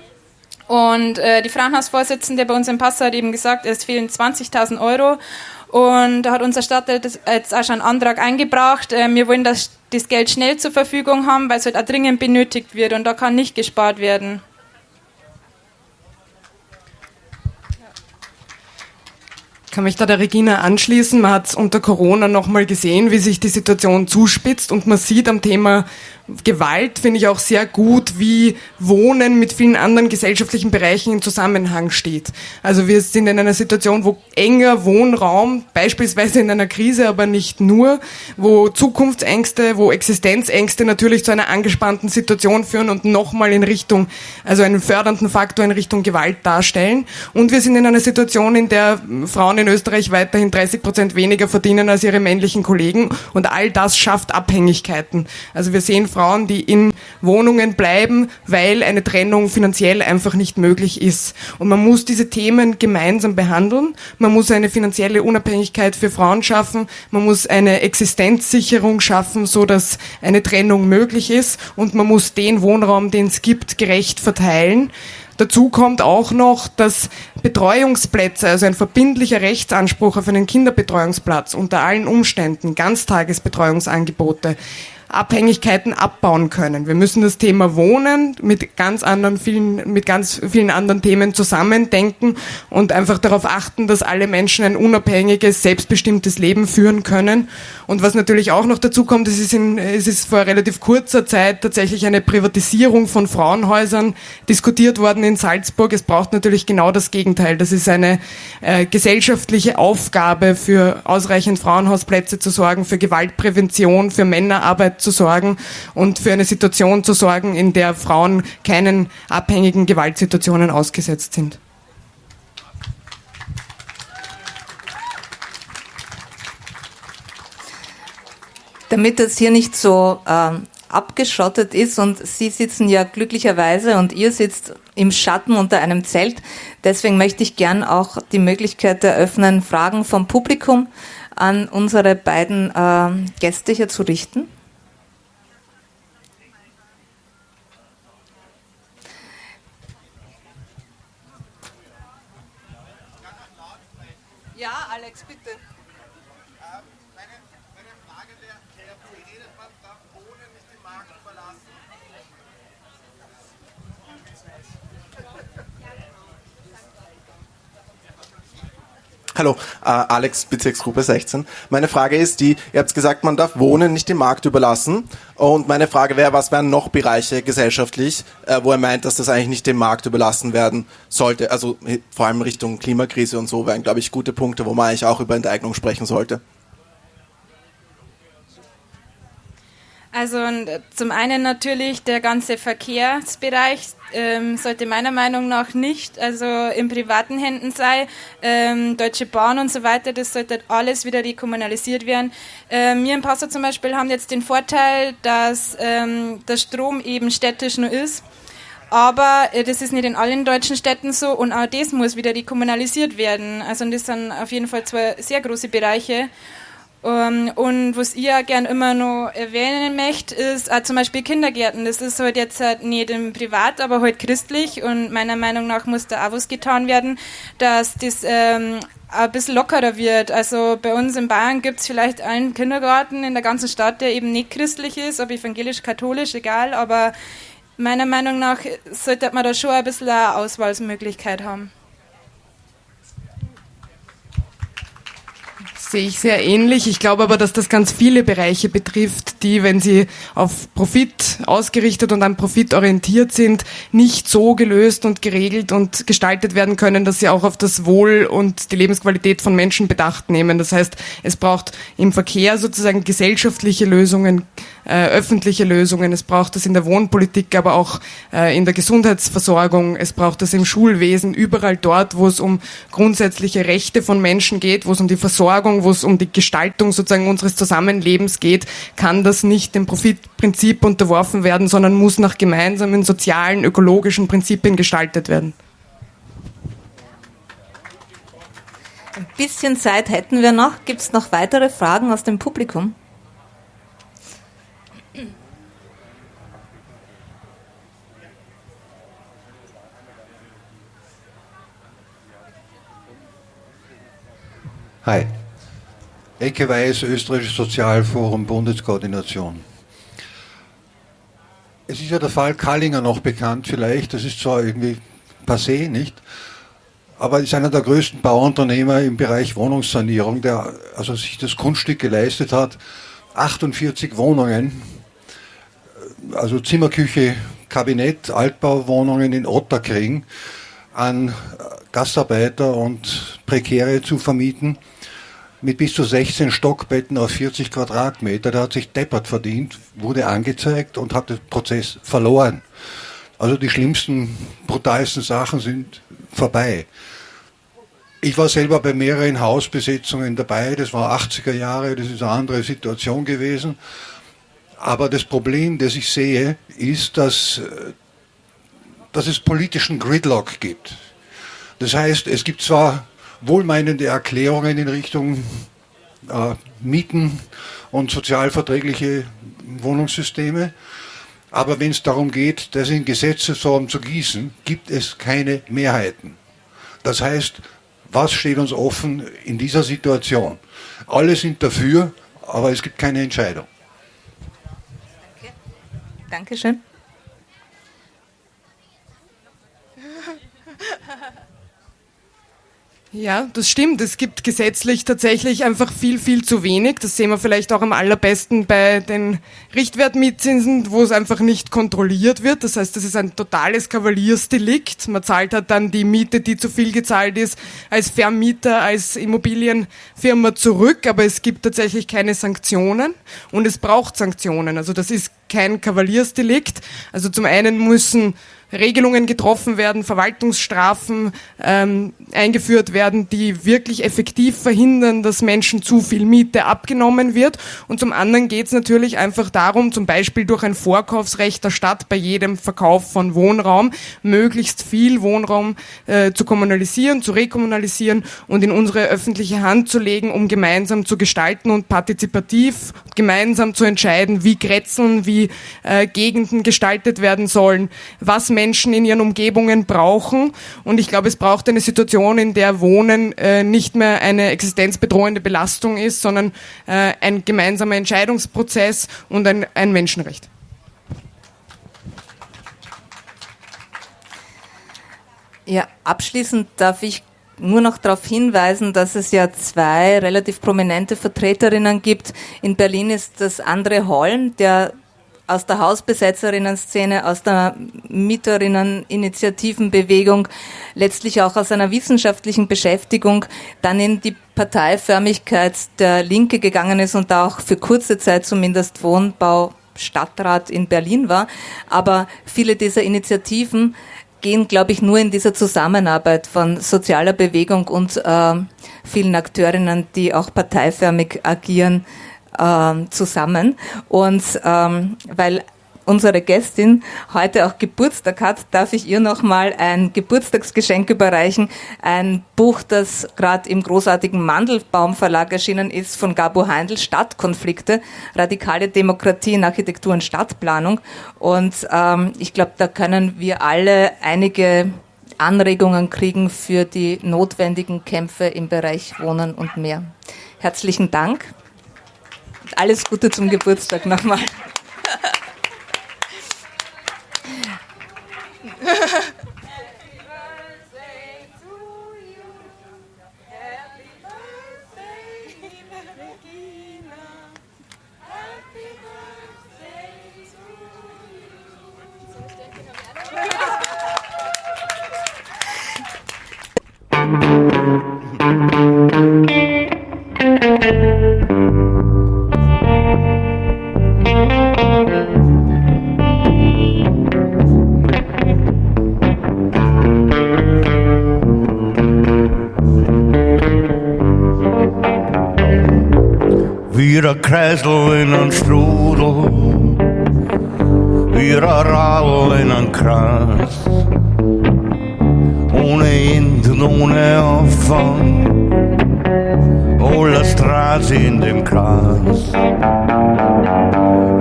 Und äh, die Frauenhausvorsitzende bei uns in Passau hat eben gesagt, es fehlen 20.000 Euro. Und da hat unser Stadtteil jetzt auch schon einen Antrag eingebracht. Äh, wir wollen, dass das Geld schnell zur Verfügung haben, weil es halt auch dringend benötigt wird und da kann nicht gespart werden. Kann mich da der Regina anschließen. Man hat unter Corona nochmal gesehen, wie sich die Situation zuspitzt und man sieht am Thema Gewalt finde ich auch sehr gut, wie Wohnen mit vielen anderen gesellschaftlichen Bereichen in Zusammenhang steht. Also wir sind in einer Situation, wo enger Wohnraum, beispielsweise in einer Krise, aber nicht nur, wo Zukunftsängste, wo Existenzängste natürlich zu einer angespannten Situation führen und nochmal in Richtung, also einen fördernden Faktor in Richtung Gewalt darstellen. Und wir sind in einer Situation, in der Frauen in Österreich weiterhin 30 Prozent weniger verdienen als ihre männlichen Kollegen und all das schafft Abhängigkeiten. Also wir sehen Frauen, die in Wohnungen bleiben, weil eine Trennung finanziell einfach nicht möglich ist. Und man muss diese Themen gemeinsam behandeln. Man muss eine finanzielle Unabhängigkeit für Frauen schaffen. Man muss eine Existenzsicherung schaffen, so dass eine Trennung möglich ist. Und man muss den Wohnraum, den es gibt, gerecht verteilen. Dazu kommt auch noch, dass Betreuungsplätze, also ein verbindlicher Rechtsanspruch auf einen Kinderbetreuungsplatz unter allen Umständen, Ganztagesbetreuungsangebote, Abhängigkeiten abbauen können. Wir müssen das Thema Wohnen mit ganz anderen vielen, mit ganz vielen anderen Themen zusammendenken und einfach darauf achten, dass alle Menschen ein unabhängiges, selbstbestimmtes Leben führen können. Und was natürlich auch noch dazu kommt, es ist, in, es ist vor relativ kurzer Zeit tatsächlich eine Privatisierung von Frauenhäusern diskutiert worden in Salzburg. Es braucht natürlich genau das Gegenteil. Das ist eine äh, gesellschaftliche Aufgabe, für ausreichend Frauenhausplätze zu sorgen, für Gewaltprävention, für Männerarbeit zu sorgen und für eine Situation zu sorgen, in der Frauen keinen abhängigen Gewaltsituationen ausgesetzt sind. Damit das hier nicht so äh, abgeschottet ist und Sie sitzen ja glücklicherweise und ihr sitzt im Schatten unter einem Zelt. Deswegen möchte ich gern auch die Möglichkeit eröffnen, Fragen vom Publikum an unsere beiden äh, Gäste hier zu richten. Ja, Alex, bitte. Meine, meine Frage wäre, wie redet man da ohne nicht den Markt verlassen? Hallo, äh, Alex, Bezirksgruppe 16. Meine Frage ist die, ihr habt gesagt, man darf Wohnen nicht dem Markt überlassen. Und meine Frage wäre, was wären noch Bereiche gesellschaftlich, äh, wo er meint, dass das eigentlich nicht dem Markt überlassen werden sollte? Also vor allem Richtung Klimakrise und so wären, glaube ich, gute Punkte, wo man eigentlich auch über Enteignung sprechen sollte. Also zum einen natürlich der ganze Verkehrsbereich ähm, sollte meiner Meinung nach nicht also in privaten Händen sein. Ähm, Deutsche Bahn und so weiter, das sollte alles wieder rekommunalisiert werden. Ähm, wir in Passau zum Beispiel haben jetzt den Vorteil, dass ähm, der Strom eben städtisch nur ist. Aber äh, das ist nicht in allen deutschen Städten so und auch das muss wieder rekommunalisiert werden. Also das sind auf jeden Fall zwei sehr große Bereiche. Um, ähm, und was ich ja gern immer noch erwähnen möchte, ist auch zum Beispiel Kindergärten. Das ist halt jetzt halt nicht im Privat, aber halt christlich und meiner Meinung nach muss da auch was getan werden, dass das ähm, ein bisschen lockerer wird. Also bei uns in Bayern gibt es vielleicht einen Kindergarten in der ganzen Stadt, der eben nicht christlich ist, ob evangelisch, katholisch, egal, aber meiner Meinung nach sollte man da schon ein bisschen eine Auswahlmöglichkeit haben. Sehe ich sehr ähnlich. Ich glaube aber, dass das ganz viele Bereiche betrifft, die, wenn sie auf Profit ausgerichtet und an Profit orientiert sind, nicht so gelöst und geregelt und gestaltet werden können, dass sie auch auf das Wohl und die Lebensqualität von Menschen Bedacht nehmen. Das heißt, es braucht im Verkehr sozusagen gesellschaftliche Lösungen, äh, öffentliche Lösungen, es braucht das in der Wohnpolitik, aber auch äh, in der Gesundheitsversorgung, es braucht das im Schulwesen, überall dort, wo es um grundsätzliche Rechte von Menschen geht, wo es um die Versorgung, wo es um die Gestaltung sozusagen unseres Zusammenlebens geht, kann das nicht dem Profitprinzip unterworfen werden, sondern muss nach gemeinsamen sozialen, ökologischen Prinzipien gestaltet werden. Ein bisschen Zeit hätten wir noch. Gibt es noch weitere Fragen aus dem Publikum? Hi. Ecke Weiß, Österreichisches Sozialforum, Bundeskoordination. Es ist ja der Fall Kallinger noch bekannt, vielleicht, das ist zwar irgendwie passé, nicht? aber ist einer der größten Bauunternehmer im Bereich Wohnungssanierung, der also sich das Kunststück geleistet hat, 48 Wohnungen, also Zimmerküche, Kabinett, Altbauwohnungen in Otterkring an Gastarbeiter und Prekäre zu vermieten mit bis zu 16 Stockbetten auf 40 Quadratmeter. Der hat sich deppert verdient, wurde angezeigt und hat den Prozess verloren. Also die schlimmsten, brutalsten Sachen sind vorbei. Ich war selber bei mehreren Hausbesetzungen dabei, das war 80er Jahre, das ist eine andere Situation gewesen. Aber das Problem, das ich sehe, ist, dass, dass es politischen Gridlock gibt. Das heißt, es gibt zwar wohlmeinende Erklärungen in Richtung äh, Mieten und sozialverträgliche Wohnungssysteme, aber wenn es darum geht, das in Gesetzesform zu gießen, gibt es keine Mehrheiten. Das heißt, was steht uns offen in dieser Situation? Alle sind dafür, aber es gibt keine Entscheidung. Danke. Dankeschön. <laughs> Ja, das stimmt. Es gibt gesetzlich tatsächlich einfach viel, viel zu wenig. Das sehen wir vielleicht auch am allerbesten bei den Richtwertmietzinsen, wo es einfach nicht kontrolliert wird. Das heißt, das ist ein totales Kavaliersdelikt. Man zahlt halt dann die Miete, die zu viel gezahlt ist, als Vermieter, als Immobilienfirma zurück. Aber es gibt tatsächlich keine Sanktionen und es braucht Sanktionen. Also das ist kein Kavaliersdelikt. Also zum einen müssen Regelungen getroffen werden, Verwaltungsstrafen ähm, eingeführt werden, die wirklich effektiv verhindern, dass Menschen zu viel Miete abgenommen wird. Und zum anderen geht es natürlich einfach darum, zum Beispiel durch ein Vorkaufsrecht der Stadt bei jedem Verkauf von Wohnraum möglichst viel Wohnraum äh, zu kommunalisieren, zu rekommunalisieren und in unsere öffentliche Hand zu legen, um gemeinsam zu gestalten und partizipativ gemeinsam zu entscheiden, wie Grätzeln, wie äh, Gegenden gestaltet werden sollen, was Menschen Menschen in ihren Umgebungen brauchen. Und ich glaube, es braucht eine Situation, in der Wohnen äh, nicht mehr eine existenzbedrohende Belastung ist, sondern äh, ein gemeinsamer Entscheidungsprozess und ein, Menschenrecht. Ja, abschließend darf ich nur noch darauf hinweisen, dass es ja zwei relativ prominente Vertreterinnen gibt. In Berlin ist das Andre Holm, der aus der Hausbesetzerinnen-Szene, aus der Mieterinnen-Initiativenbewegung, letztlich auch aus einer wissenschaftlichen Beschäftigung dann in die Parteiförmigkeit der Linke gegangen ist und da auch für kurze Zeit zumindest Wohnbau Stadtrat in Berlin war. Aber viele dieser Initiativen gehen, glaube ich, nur in dieser Zusammenarbeit von sozialer Bewegung und äh, vielen Akteurinnen, die auch parteiförmig agieren, ähm, zusammen. Und ähm, weil unsere Gästin heute auch Geburtstag hat, darf ich ihr nochmal ein Geburtstagsgeschenk überreichen. Ein Buch, das gerade im großartigen Mandelbaum Verlag erschienen ist, von Gabo Heindl, Stadtkonflikte, radikale Demokratie in Architektur und Stadtplanung. Und ähm, ich glaube, da können wir alle einige Anregungen kriegen für die notwendigen Kämpfe im Bereich Wohnen und mehr. Herzlichen Dank alles Gute zum Geburtstag nochmal. <laughs> kræslinn in strúdl við að rallinn hann krans hún er indn, hún er ofan og la strazi in dem krans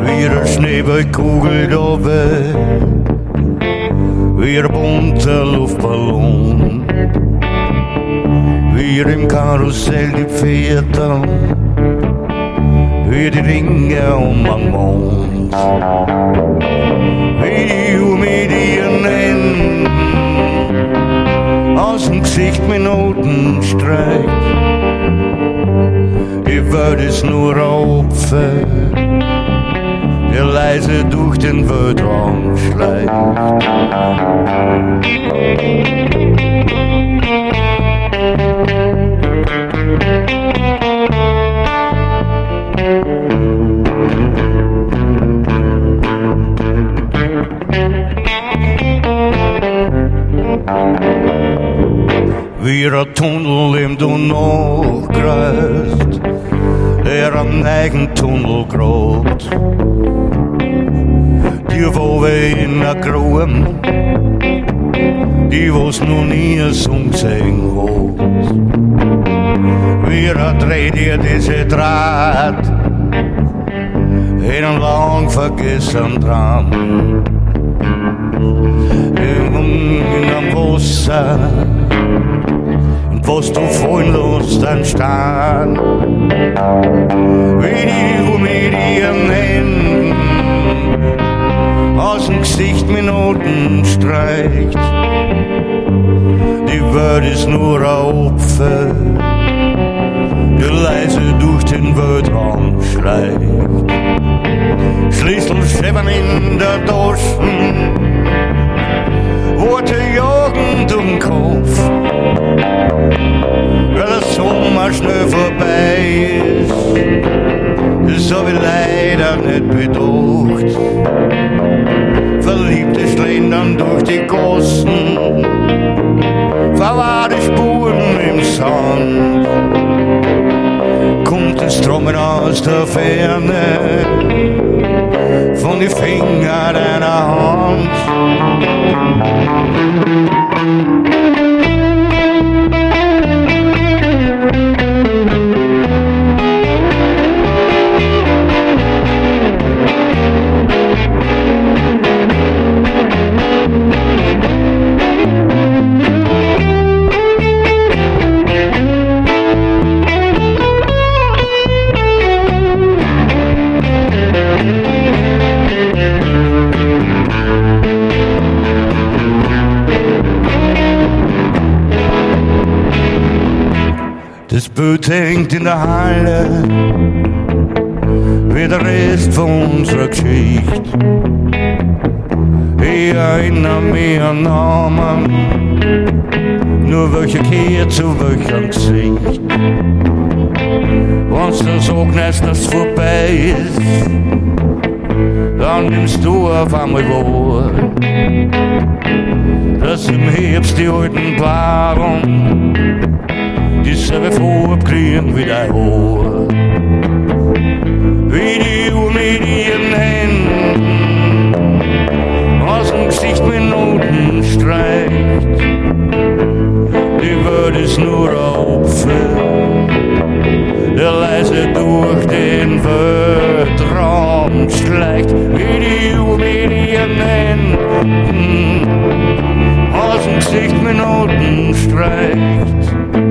við að snibba kugel dove við að bunta luftballon. Wir im Karussell die Väter Hör die Ringe um mijn mond. Videomedien en aus dem Gesicht Minuten streicht. Ich würde es nur Opfer, der leise durch den Weltraum schleicht. Fyra tunnelrim du norgrøst Er en egen tunnel tunnelgråt De våve inn av groen De vås nu nye som seng hos Fyra er tredje disse dratt Er en lang forgissen dram. En ungen av vossa Was du lässt, dann stand. Wie die ihren Händen aus dem Gesicht Minuten streicht. Die Welt ist nur ein Opfer, der leise durch den Weltraum schleicht. Schlüssel in der Taschen, Worte jagen den Kopf. Der Sommer schnell vorbei ist, das hab ich leider nicht bedacht. Verliebte schlendern durch die Gassen, verwahrte Spuren im Sand. Kommt das Trommeln aus der Ferne, von die Finger deiner Hand. Das Boot hängt in der Halle, wie der Rest von unserer Geschichte. Ich erinnere mich an Namen, nur welcher kehrt zu welchem Gesicht. Wenn's du sagst, dass es vorbei ist, dann nimmst du auf einmal wahr, dass im Herbst die alten de se vi få uppkring vid där år. Vid du med din hand, aus dem Gesicht Minuten streicht. Die Welt ist nur Opfer, der leise durch den Weltraum schleicht. wie die Uhr mit ihren Händen, aus dem mm. Gesicht Minuten streicht.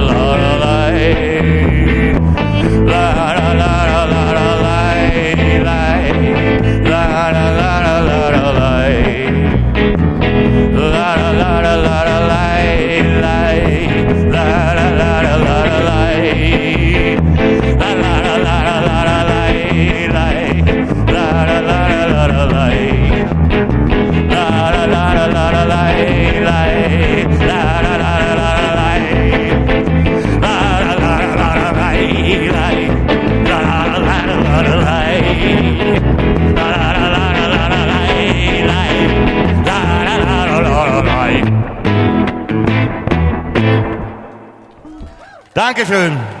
Dankeschön.